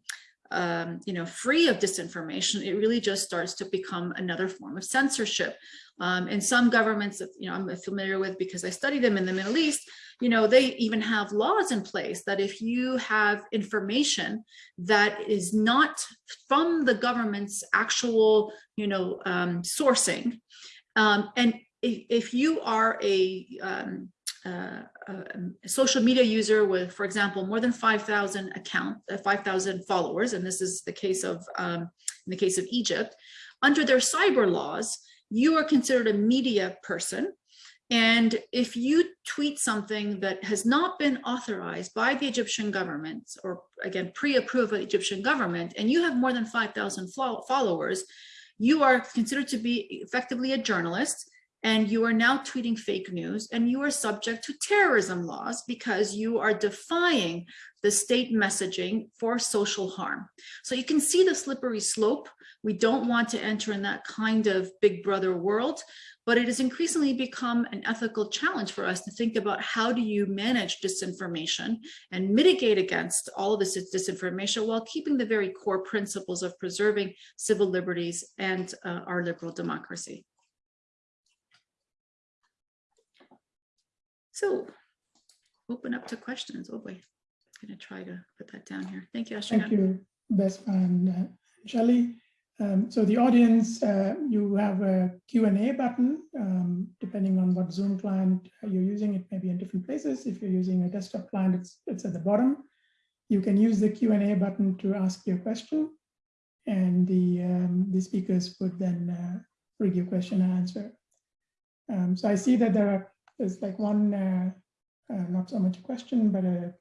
um, you know free of disinformation it really just starts to become another form of censorship. Um, and some governments that you know I'm familiar with because I study them in the Middle East you know they even have laws in place that if you have information that is not from the government's actual you know um, sourcing um, and if, if you are a, um, uh, a, social media user with, for example, more than 5,000 account, uh, 5,000 followers, and this is the case of, um, in the case of Egypt, under their cyber laws, you are considered a media person. And if you tweet something that has not been authorized by the Egyptian government, or again, pre-approved by the Egyptian government, and you have more than 5,000 followers, you are considered to be effectively a journalist and you are now tweeting fake news and you are subject to terrorism laws because you are defying the state messaging for social harm. So you can see the slippery slope. We don't want to enter in that kind of big brother world, but it has increasingly become an ethical challenge for us to think about how do you manage disinformation and mitigate against all of this disinformation while keeping the very core principles of preserving civil liberties and uh, our liberal democracy. So open up to questions. Oh boy, I'm going to try to put that down here. Thank you, Ashley. Thank you, Beth and uh, Shelley. Um, so the audience, uh, you have a Q&A button, um, depending on what Zoom client you're using, it may be in different places. If you're using a desktop client, it's, it's at the bottom. You can use the Q&A button to ask your question, and the, um, the speakers would then uh, read your question and answer. Um, so I see that there are there's like one, uh, uh, not so much a question, but a,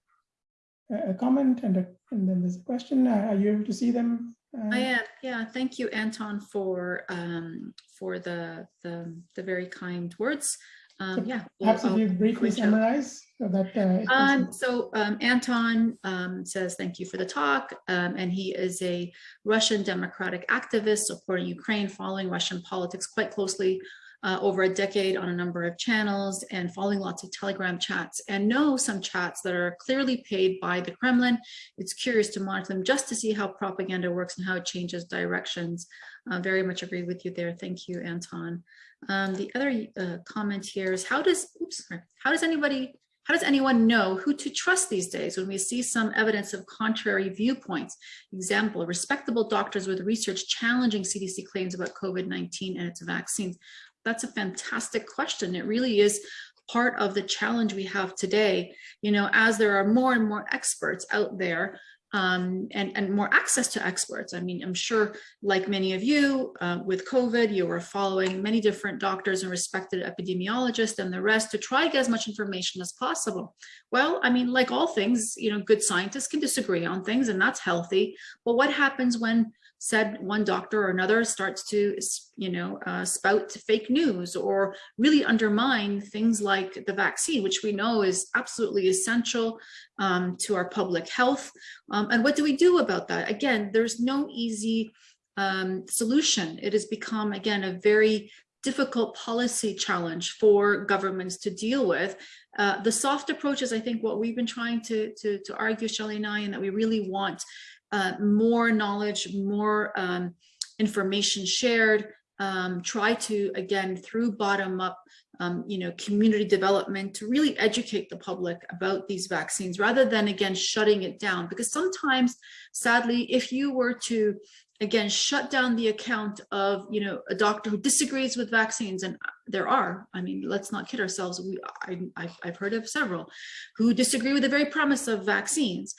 a comment and, a, and then there's a question. Uh, are you able to see them? I am. Yeah. Thank you, Anton, for um, for the, the the very kind words. Um, yeah. Perhaps we'll, if you briefly summarize so that. Uh, um, so um, Anton um, says thank you for the talk, um, and he is a Russian democratic activist supporting Ukraine, following Russian politics quite closely uh, over a decade on a number of channels and following lots of telegram chats and know some chats that are clearly paid by the Kremlin. It's curious to monitor them just to see how propaganda works and how it changes directions. Uh, very much agree with you there. Thank you, Anton. Um, the other uh, comment here is how does, oops, how does anybody how does anyone know who to trust these days when we see some evidence of contrary viewpoints? Example, respectable doctors with research challenging CDC claims about COVID-19 and its vaccines that's a fantastic question. It really is part of the challenge we have today. You know, as there are more and more experts out there um, and, and more access to experts. I mean, I'm sure like many of you uh, with COVID, you were following many different doctors and respected epidemiologists and the rest to try to get as much information as possible. Well, I mean, like all things, you know, good scientists can disagree on things and that's healthy. But what happens when said one doctor or another starts to, you know, uh, spout fake news or really undermine things like the vaccine, which we know is absolutely essential um, to our public health. Um, and what do we do about that? Again, there's no easy um, solution. It has become, again, a very difficult policy challenge for governments to deal with. Uh, the soft approach is, I think, what we've been trying to, to, to argue, Shelley and I, and that we really want uh, more knowledge, more um, information shared, um, try to, again, through bottom up, um, you know, community development to really educate the public about these vaccines rather than, again, shutting it down. Because sometimes, sadly, if you were to, again, shut down the account of, you know, a doctor who disagrees with vaccines, and there are, I mean, let's not kid ourselves, we, I, I've, I've heard of several who disagree with the very premise of vaccines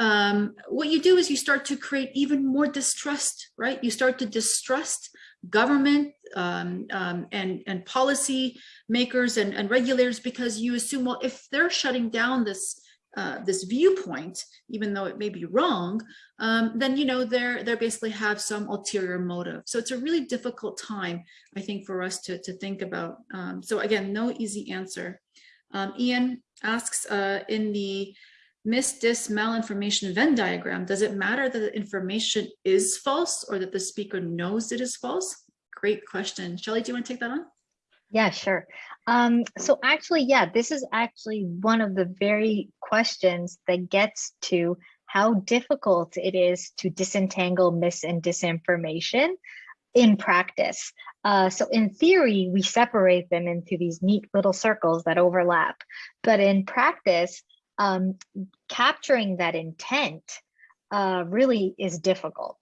um, what you do is you start to create even more distrust, right? You start to distrust government um, um, and, and policy makers and, and regulators because you assume, well, if they're shutting down this uh, this viewpoint, even though it may be wrong, um, then you know they're they're basically have some ulterior motive. So it's a really difficult time, I think, for us to to think about. Um, so again, no easy answer. Um, Ian asks uh, in the misdis malinformation Venn diagram, does it matter that the information is false or that the speaker knows it is false? Great question. Shelley, do you want to take that on? Yeah, sure. Um, so actually, yeah, this is actually one of the very questions that gets to how difficult it is to disentangle mis and disinformation in practice. Uh, so in theory, we separate them into these neat little circles that overlap. But in practice, um, capturing that intent uh, really is difficult.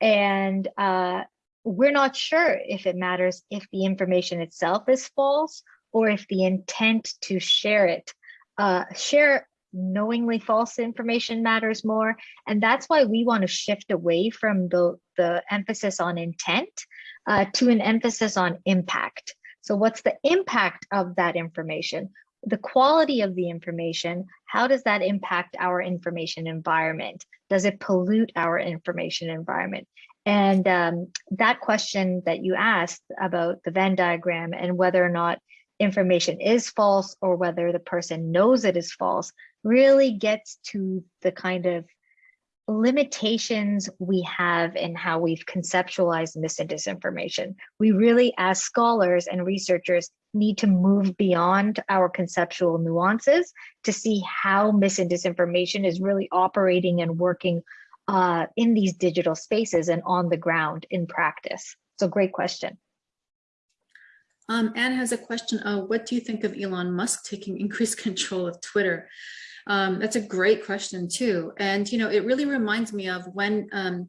And uh, we're not sure if it matters if the information itself is false or if the intent to share it, uh, share knowingly false information matters more. And that's why we want to shift away from the, the emphasis on intent uh, to an emphasis on impact. So what's the impact of that information? The quality of the information, how does that impact our information environment? Does it pollute our information environment? And um, that question that you asked about the Venn diagram and whether or not information is false or whether the person knows it is false really gets to the kind of limitations we have in how we've conceptualized mis and disinformation. We really, as scholars and researchers, need to move beyond our conceptual nuances to see how mis and disinformation is really operating and working uh, in these digital spaces and on the ground in practice. So great question. Um, Anne has a question. Uh, what do you think of Elon Musk taking increased control of Twitter? Um, that's a great question too. And, you know, it really reminds me of when um,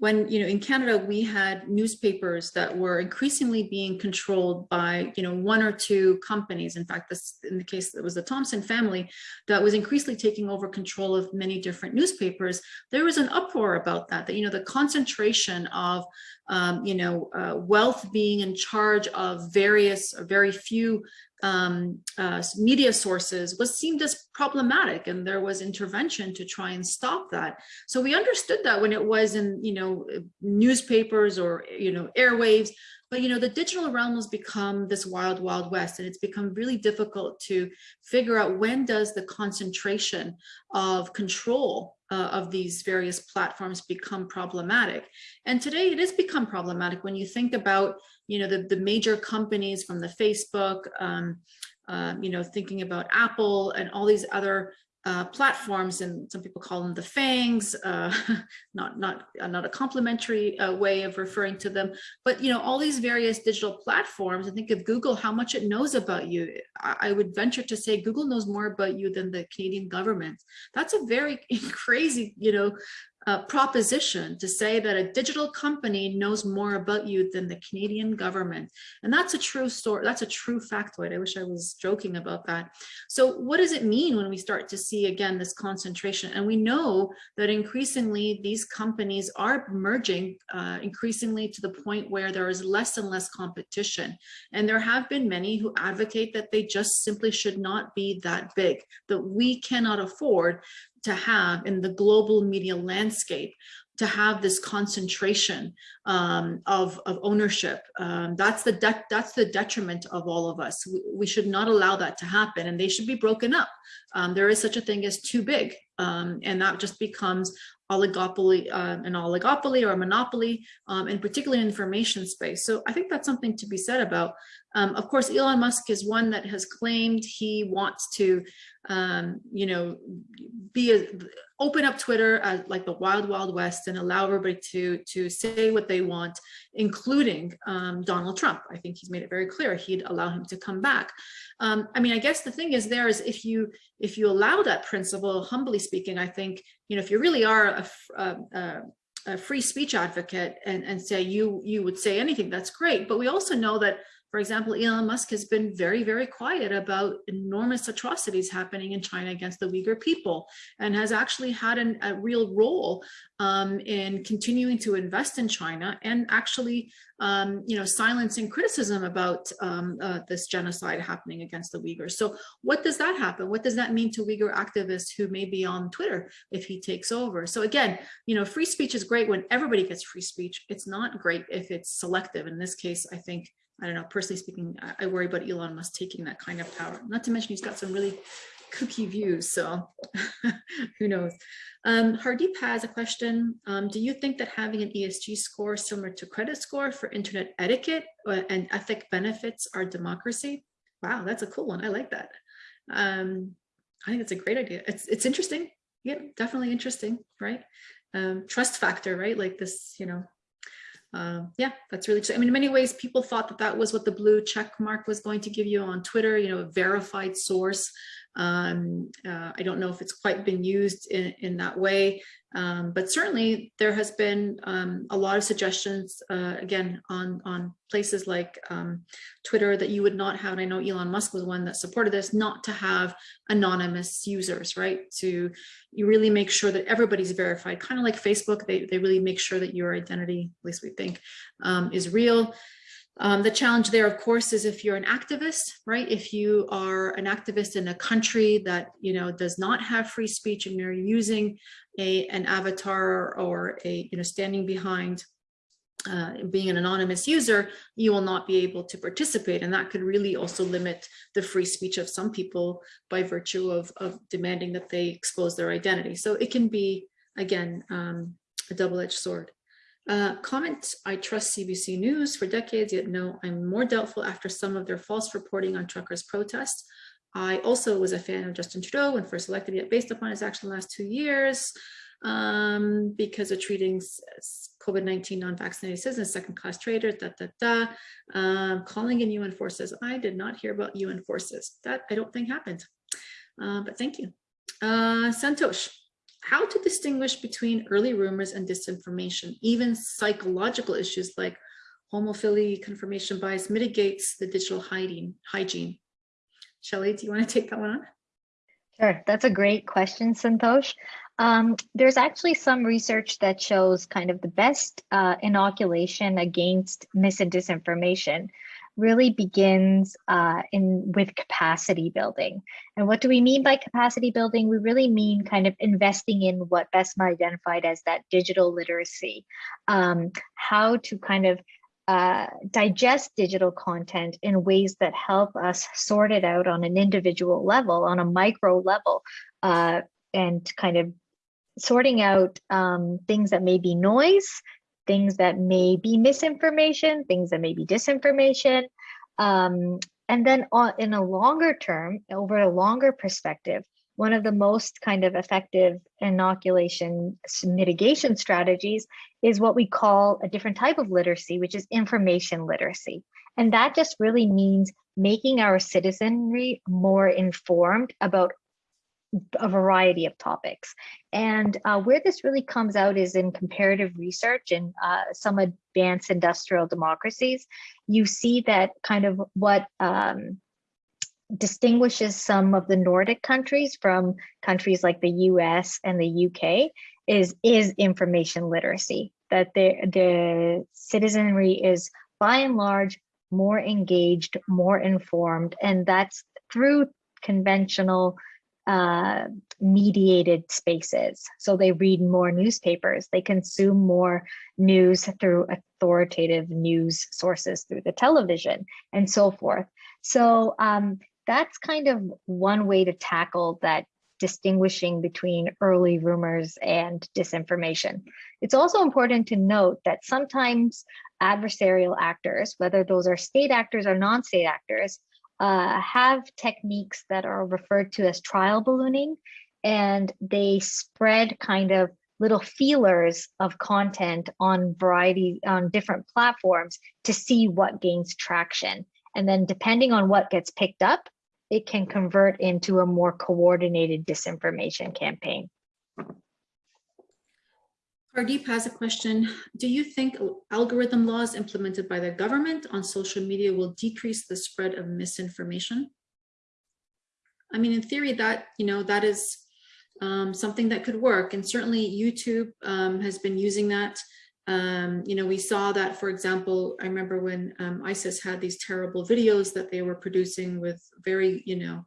when, you know, in Canada, we had newspapers that were increasingly being controlled by, you know, one or two companies. In fact, this in the case that was the Thomson family that was increasingly taking over control of many different newspapers. There was an uproar about that, that, you know, the concentration of, um, you know, uh, wealth being in charge of various, very few um, uh, media sources was seen as problematic and there was intervention to try and stop that. So we understood that when it was in, you know, newspapers or, you know, airwaves, but, you know, the digital realm has become this wild, wild west, and it's become really difficult to figure out when does the concentration of control uh, of these various platforms become problematic. And today it has become problematic when you think about you know, the, the major companies from the Facebook, um, uh, you know, thinking about Apple and all these other uh, platforms, and some people call them the fangs, uh, not not uh, not a complimentary uh, way of referring to them, but you know all these various digital platforms. I think of Google, how much it knows about you. I, I would venture to say Google knows more about you than the Canadian government. That's a very crazy, you know, uh, proposition to say that a digital company knows more about you than the Canadian government. And that's a true story. That's a true factoid. I wish I was joking about that. So what does it mean when we start to see again this concentration? And we know that increasingly these companies are merging uh, increasingly to the point where there is less and less competition. And there have been many who advocate that they just simply should not be that big, that we cannot afford to have in the global media landscape to have this concentration um, of, of ownership. Um, that's the that's the detriment of all of us. We, we, should not allow that to happen and they should be broken up. Um, there is such a thing as too big um, and that just becomes oligopoly, uh, an oligopoly or a monopoly, um, and particularly in information space. So I think that's something to be said about Um, of course, Elon Musk is one that has claimed he wants to, um, you know, be a, open up Twitter as like the wild, wild west and allow everybody to, to say what they want, including um, Donald Trump. I think he's made it very clear he'd allow him to come back. Um, I mean, I guess the thing is there is if you if you allow that principle, humbly speaking, I think, you know, if you really are a, a, a a free speech advocate and, and say you you would say anything, that's great. But we also know that for example, Elon Musk has been very, very quiet about enormous atrocities happening in China against the Uyghur people and has actually had an, a real role um, in continuing to invest in China and actually, um, you know, silencing criticism about um, uh, this genocide happening against the Uyghurs. So what does that happen? What does that mean to Uyghur activists who may be on Twitter if he takes over? So again, you know, free speech is great when everybody gets free speech. It's not great if it's selective. In this case, I think I don't know, personally speaking, I, I worry about Elon Musk taking that kind of power. Not to mention he's got some really kooky views, so who knows. Um, Hardeep has a question. Um, do you think that having an ESG score similar to credit score for internet etiquette uh, and ethic benefits our democracy? Wow, that's a cool one. I like that. Um, I think it's a great idea. It's, it's interesting. Yeah, definitely interesting, right? Um, trust factor, right? Like this, you know, uh, yeah, that's really, I mean, in many ways, people thought that that was what the blue check mark was going to give you on Twitter, you know, a verified source. Um, uh, I don't know if it's quite been used in, in that way, um, but certainly there has been um, a lot of suggestions, uh, again, on, on places like um, Twitter that you would not have, and I know Elon Musk was one that supported this, not to have anonymous users, right? To you really make sure that everybody's verified, kind of like Facebook, they, they really make sure that your identity, at least we think, um, is real. Um, the challenge there, of course, is if you're an activist, right? If you are an activist in a country that, you know, does not have free speech and you're using a, an avatar or a, you know, standing behind uh, being an anonymous user, you will not be able to participate. And that could really also limit the free speech of some people by virtue of, of demanding that they expose their identity. So it can be, again, um, a double-edged sword. Uh, comment, I trust CBC News for decades, yet no, I'm more doubtful after some of their false reporting on truckers' protests. I also was a fan of Justin Trudeau when first elected, yet based upon his action the last two years, um, because of treating COVID-19 non-vaccinated citizens, second-class traitors, da, da, da, um, calling in UN forces. I did not hear about UN forces. That I don't think happened, uh, but thank you. Uh, Santosh, how to distinguish between early rumors and disinformation, even psychological issues like homophily confirmation bias mitigates the digital hiding, hygiene. Shelley, do you want to take that one on? Sure, that's a great question, Santosh. Um, there's actually some research that shows kind of the best uh, inoculation against mis and disinformation really begins uh, in with capacity building. And what do we mean by capacity building? We really mean kind of investing in what Bessma identified as that digital literacy, um, how to kind of uh, digest digital content in ways that help us sort it out on an individual level, on a micro level, uh, and kind of sorting out um, things that may be noise things that may be misinformation, things that may be disinformation. Um, and then on, in a longer term, over a longer perspective, one of the most kind of effective inoculation mitigation strategies is what we call a different type of literacy, which is information literacy. And that just really means making our citizenry more informed about a variety of topics. And uh, where this really comes out is in comparative research in uh, some advanced industrial democracies. You see that kind of what um, distinguishes some of the Nordic countries from countries like the US and the UK is, is information literacy, that the, the citizenry is by and large more engaged, more informed, and that's through conventional uh, mediated spaces. So they read more newspapers, they consume more news through authoritative news sources through the television and so forth. So um, that's kind of one way to tackle that distinguishing between early rumors and disinformation. It's also important to note that sometimes adversarial actors, whether those are state actors or non-state actors, uh, have techniques that are referred to as trial ballooning, and they spread kind of little feelers of content on variety on different platforms to see what gains traction. And then depending on what gets picked up, it can convert into a more coordinated disinformation campaign. Hardeep has a question. Do you think algorithm laws implemented by the government on social media will decrease the spread of misinformation? I mean, in theory, that, you know, that is um, something that could work. And certainly YouTube um, has been using that. Um, you know, we saw that, for example, I remember when um, ISIS had these terrible videos that they were producing with very, you know,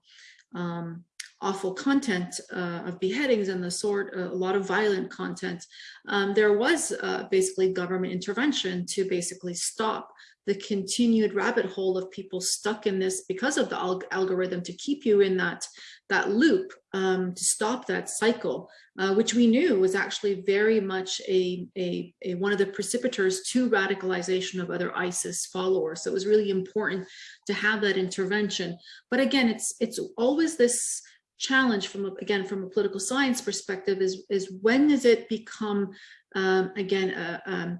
um, awful content uh, of beheadings and the sort, uh, a lot of violent content. Um, there was uh, basically government intervention to basically stop the continued rabbit hole of people stuck in this because of the alg algorithm to keep you in that that loop um, to stop that cycle, uh, which we knew was actually very much a, a, a, one of the precipitors to radicalization of other ISIS followers. So it was really important to have that intervention. But again, it's it's always this challenge from again from a political science perspective is is when does it become um, again a, um,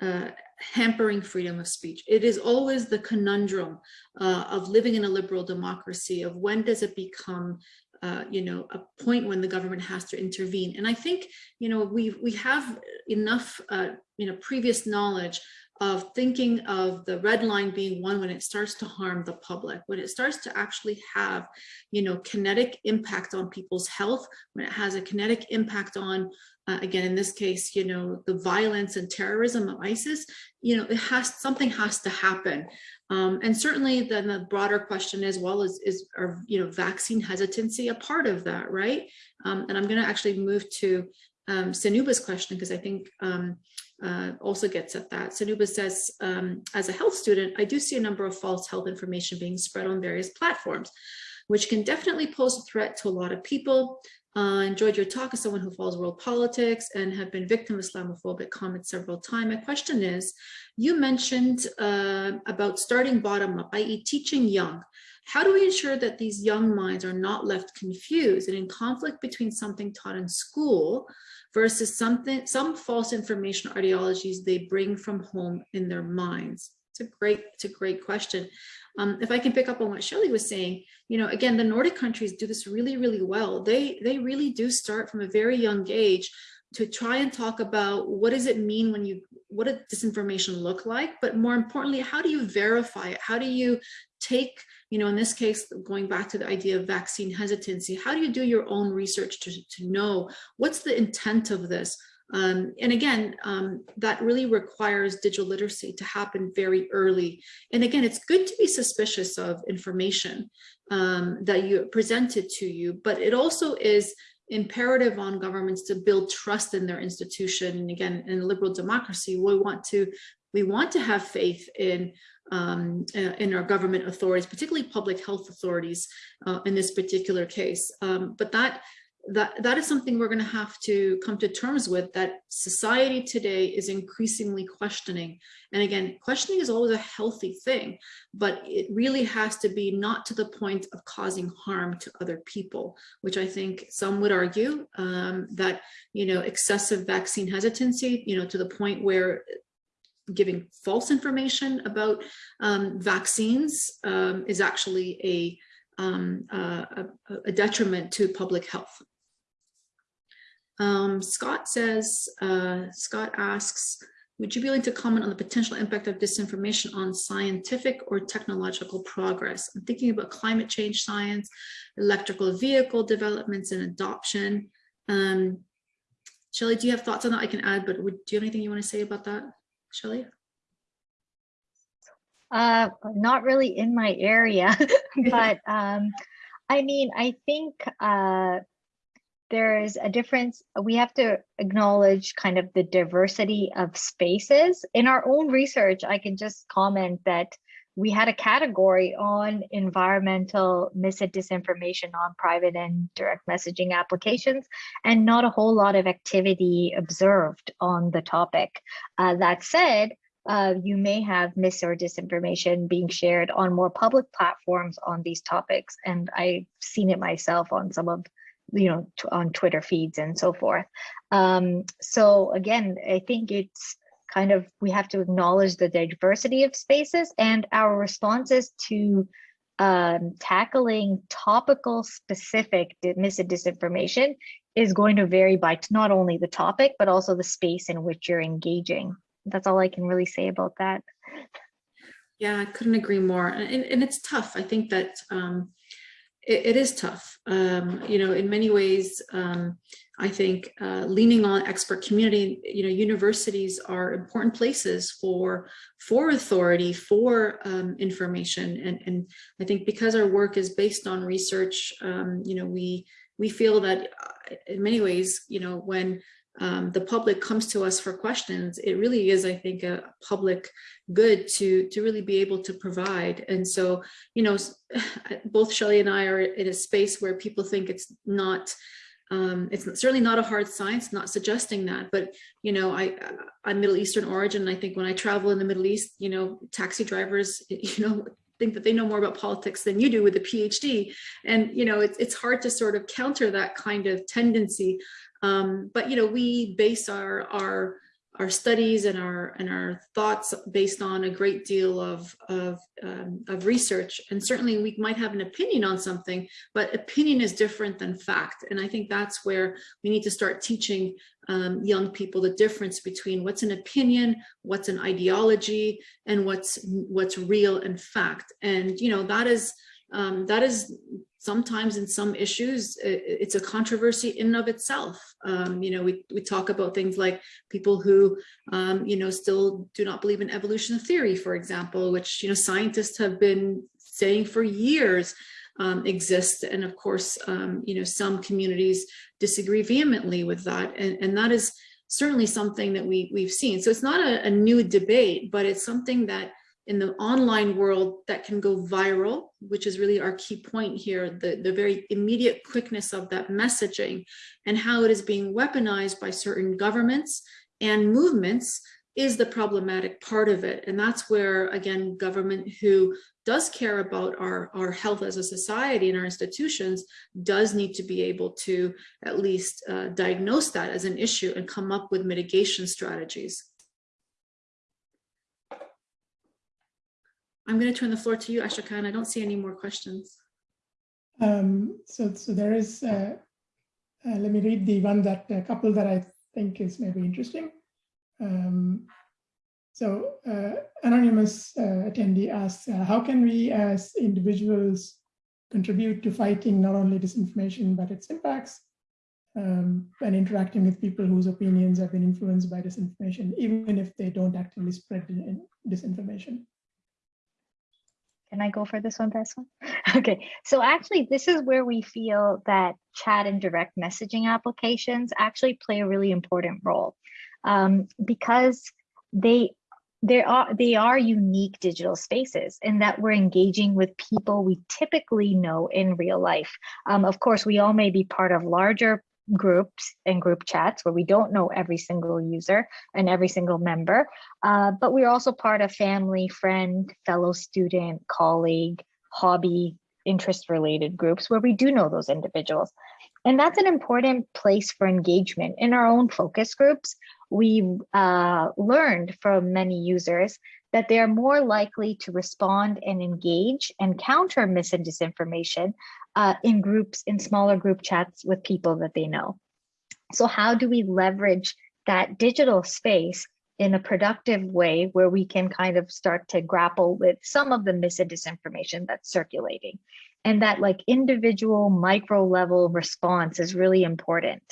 uh, hampering freedom of speech. It is always the conundrum uh, of living in a liberal democracy of when does it become uh, you know, a point when the government has to intervene. And I think, you know, we we have enough, uh, you know, previous knowledge of thinking of the red line being one when it starts to harm the public, when it starts to actually have, you know, kinetic impact on people's health, when it has a kinetic impact on uh, again, in this case, you know, the violence and terrorism of ISIS, you know, it has something has to happen. Um, and certainly then the broader question as well is, is are, you know, vaccine hesitancy a part of that, right? Um, and I'm going to actually move to um, Sanuba's question because I think um, uh, also gets at that. Sanuba says, um, as a health student, I do see a number of false health information being spread on various platforms which can definitely pose a threat to a lot of people. Uh, enjoyed your talk as someone who follows world politics and have been victim of Islamophobic comments several times. My question is, you mentioned uh, about starting bottom up, i.e. teaching young. How do we ensure that these young minds are not left confused and in conflict between something taught in school versus something, some false information ideologies they bring from home in their minds? It's a great, it's a great question. Um, if I can pick up on what Shelley was saying, you know, again, the Nordic countries do this really, really well. They, they really do start from a very young age to try and talk about what does it mean when you, what does disinformation look like? But more importantly, how do you verify it? How do you take, you know, in this case, going back to the idea of vaccine hesitancy, how do you do your own research to, to know what's the intent of this? Um, and again, um, that really requires digital literacy to happen very early. And again, it's good to be suspicious of information um, that you presented to you, but it also is imperative on governments to build trust in their institution. And again, in liberal democracy, we want to we want to have faith in um, uh, in our government authorities, particularly public health authorities uh, in this particular case. Um, but that that that is something we're going to have to come to terms with that society today is increasingly questioning and again questioning is always a healthy thing but it really has to be not to the point of causing harm to other people which i think some would argue um, that you know excessive vaccine hesitancy you know to the point where giving false information about um, vaccines um, is actually a um, uh, a, a, detriment to public health. Um, Scott says, uh, Scott asks, would you be willing to comment on the potential impact of disinformation on scientific or technological progress? I'm thinking about climate change science, electrical vehicle developments and adoption. Um, Shelley, do you have thoughts on that? I can add, but would, do you have anything you want to say about that, Shelley? Uh, not really in my area, but um, I mean, I think uh, there's a difference. We have to acknowledge kind of the diversity of spaces. In our own research, I can just comment that we had a category on environmental mis and disinformation on private and direct messaging applications, and not a whole lot of activity observed on the topic. Uh, that said, uh, you may have mis or disinformation being shared on more public platforms on these topics. And I've seen it myself on some of, you know, on Twitter feeds and so forth. Um, so again, I think it's kind of, we have to acknowledge the diversity of spaces and our responses to um, tackling topical specific mis and disinformation is going to vary by not only the topic, but also the space in which you're engaging that's all I can really say about that. Yeah, I couldn't agree more. And, and it's tough. I think that um, it, it is tough. Um, you know, in many ways, um, I think uh, leaning on expert community, you know, universities are important places for for authority, for um, information. And, and I think because our work is based on research, um, you know, we we feel that uh, in many ways, you know, when um, the public comes to us for questions, it really is, I think, a public good to, to really be able to provide. And so, you know, both Shelley and I are in a space where people think it's not, um, it's certainly not a hard science, not suggesting that, but, you know, I, I'm Middle Eastern origin. I think when I travel in the Middle East, you know, taxi drivers, you know, think that they know more about politics than you do with a PhD. And, you know, it's, it's hard to sort of counter that kind of tendency. Um, but you know, we base our our our studies and our and our thoughts based on a great deal of of, um, of research. And certainly we might have an opinion on something but opinion is different than fact. And I think that's where we need to start teaching um, young people the difference between what's an opinion what's an ideology and what's what's real and fact. And you know that is um, that is sometimes in some issues, it's a controversy in of itself. Um, you know, we, we talk about things like people who, um, you know, still do not believe in evolution theory, for example, which, you know, scientists have been saying for years um, exist. And of course, um, you know, some communities disagree vehemently with that. And, and that is certainly something that we, we've seen. So it's not a, a new debate, but it's something that in the online world that can go viral, which is really our key point here, the, the very immediate quickness of that messaging and how it is being weaponized by certain governments and movements is the problematic part of it. And that's where, again, government who does care about our, our health as a society and our institutions does need to be able to at least uh, diagnose that as an issue and come up with mitigation strategies. I'm going to turn the floor to you, Asokan. I don't see any more questions. Um, so, so there is, uh, uh, let me read the one that a couple that I think is maybe interesting. Um, so uh, anonymous uh, attendee asks, uh, how can we as individuals contribute to fighting not only disinformation, but its impacts um, and interacting with people whose opinions have been influenced by disinformation, even if they don't actively spread disinformation? Can I go for this one, this one? Okay, so actually this is where we feel that chat and direct messaging applications actually play a really important role um, because they they are they are unique digital spaces in that we're engaging with people we typically know in real life. Um, of course, we all may be part of larger groups and group chats where we don't know every single user and every single member, uh, but we're also part of family, friend, fellow student, colleague, hobby, interest related groups where we do know those individuals. And that's an important place for engagement. In our own focus groups, we uh, learned from many users that they are more likely to respond and engage and counter mis and disinformation uh, in groups, in smaller group chats with people that they know. So how do we leverage that digital space in a productive way where we can kind of start to grapple with some of the mis and disinformation that's circulating? And that like individual micro level response is really important.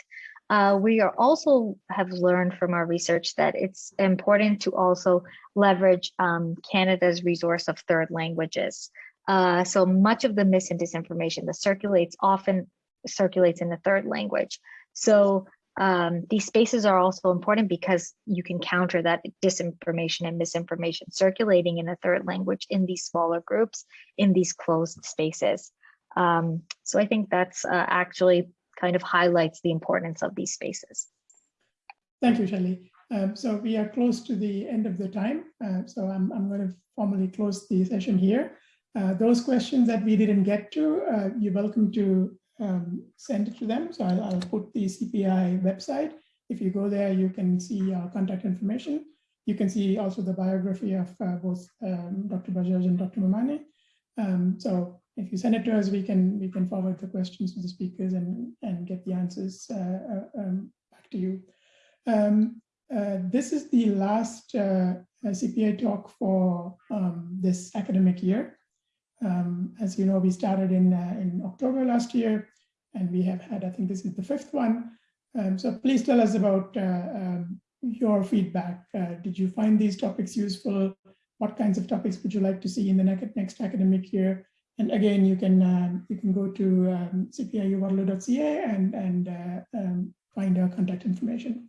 Uh, we are also have learned from our research that it's important to also leverage um, Canada's resource of third languages. Uh, so much of the mis and disinformation that circulates often circulates in the third language. So Um, these spaces are also important because you can counter that disinformation and misinformation circulating in a third language in these smaller groups, in these closed spaces. Um, so I think that's uh, actually kind of highlights the importance of these spaces. Thank you, Shelley. Um, so we are close to the end of the time. Uh, so I'm, I'm going to formally close the session here. Uh, those questions that we didn't get to, uh, you're welcome to um, send it to them. So I'll, I'll, put the CPI website. If you go there, you can see our contact information. You can see also the biography of uh, both um, Dr. Bajaj and Dr. Momani. Um, so if you send it to us, we can we can forward the questions to the speakers and and get the answers uh, uh, um, back to you. Um, uh, this is the last uh, CPI talk for um, this academic year. Um, as you know, we started in, uh, in October last year, and we have had, I think this is the fifth one. Um, so please tell us about uh, um, your feedback. Uh, did you find these topics useful? What kinds of topics would you like to see in the next academic year? And again, you can um, you can go to um, cpiuwaterloo.ca and, and uh, um, find our contact information.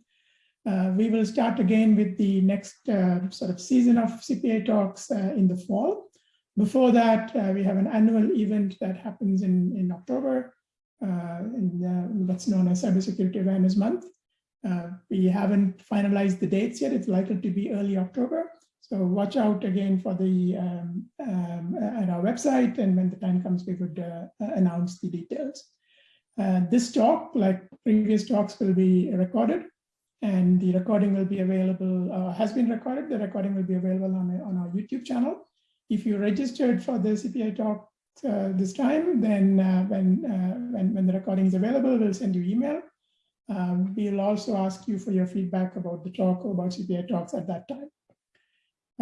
Uh, we will start again with the next uh, sort of season of CPA talks uh, in the fall. Before that, uh, we have an annual event that happens in, in October, uh, in what's known as Cybersecurity Awareness Month. We haven't finalized the dates yet. It's likely to be early October. So watch out again for the um, um, at our website, and when the time comes, we would announce the details. this talk, like previous talks, will be recorded and the recording will be available, uh, has been recorded. The recording will be available on, on our YouTube channel. If you registered for the CPI talk uh, this time, then uh, when, uh, when, when the recording is available, we'll send you email. Um, we'll also ask you for your feedback about the talk or about CPI talks at that time.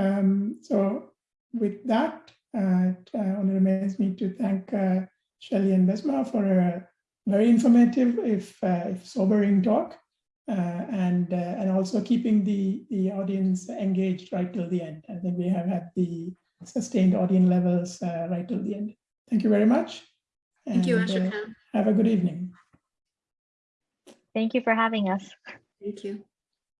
Um, so with that, uh, it only remains me to thank uh, Shelley and Bessma for a very informative, if, if sobering talk. Uh, and uh, and also keeping the the audience engaged right till the end. I think we have had the sustained audience levels uh, right till the end. Thank you very much. Thank you, Ashok. have a good evening. Thank you for having us. Thank you.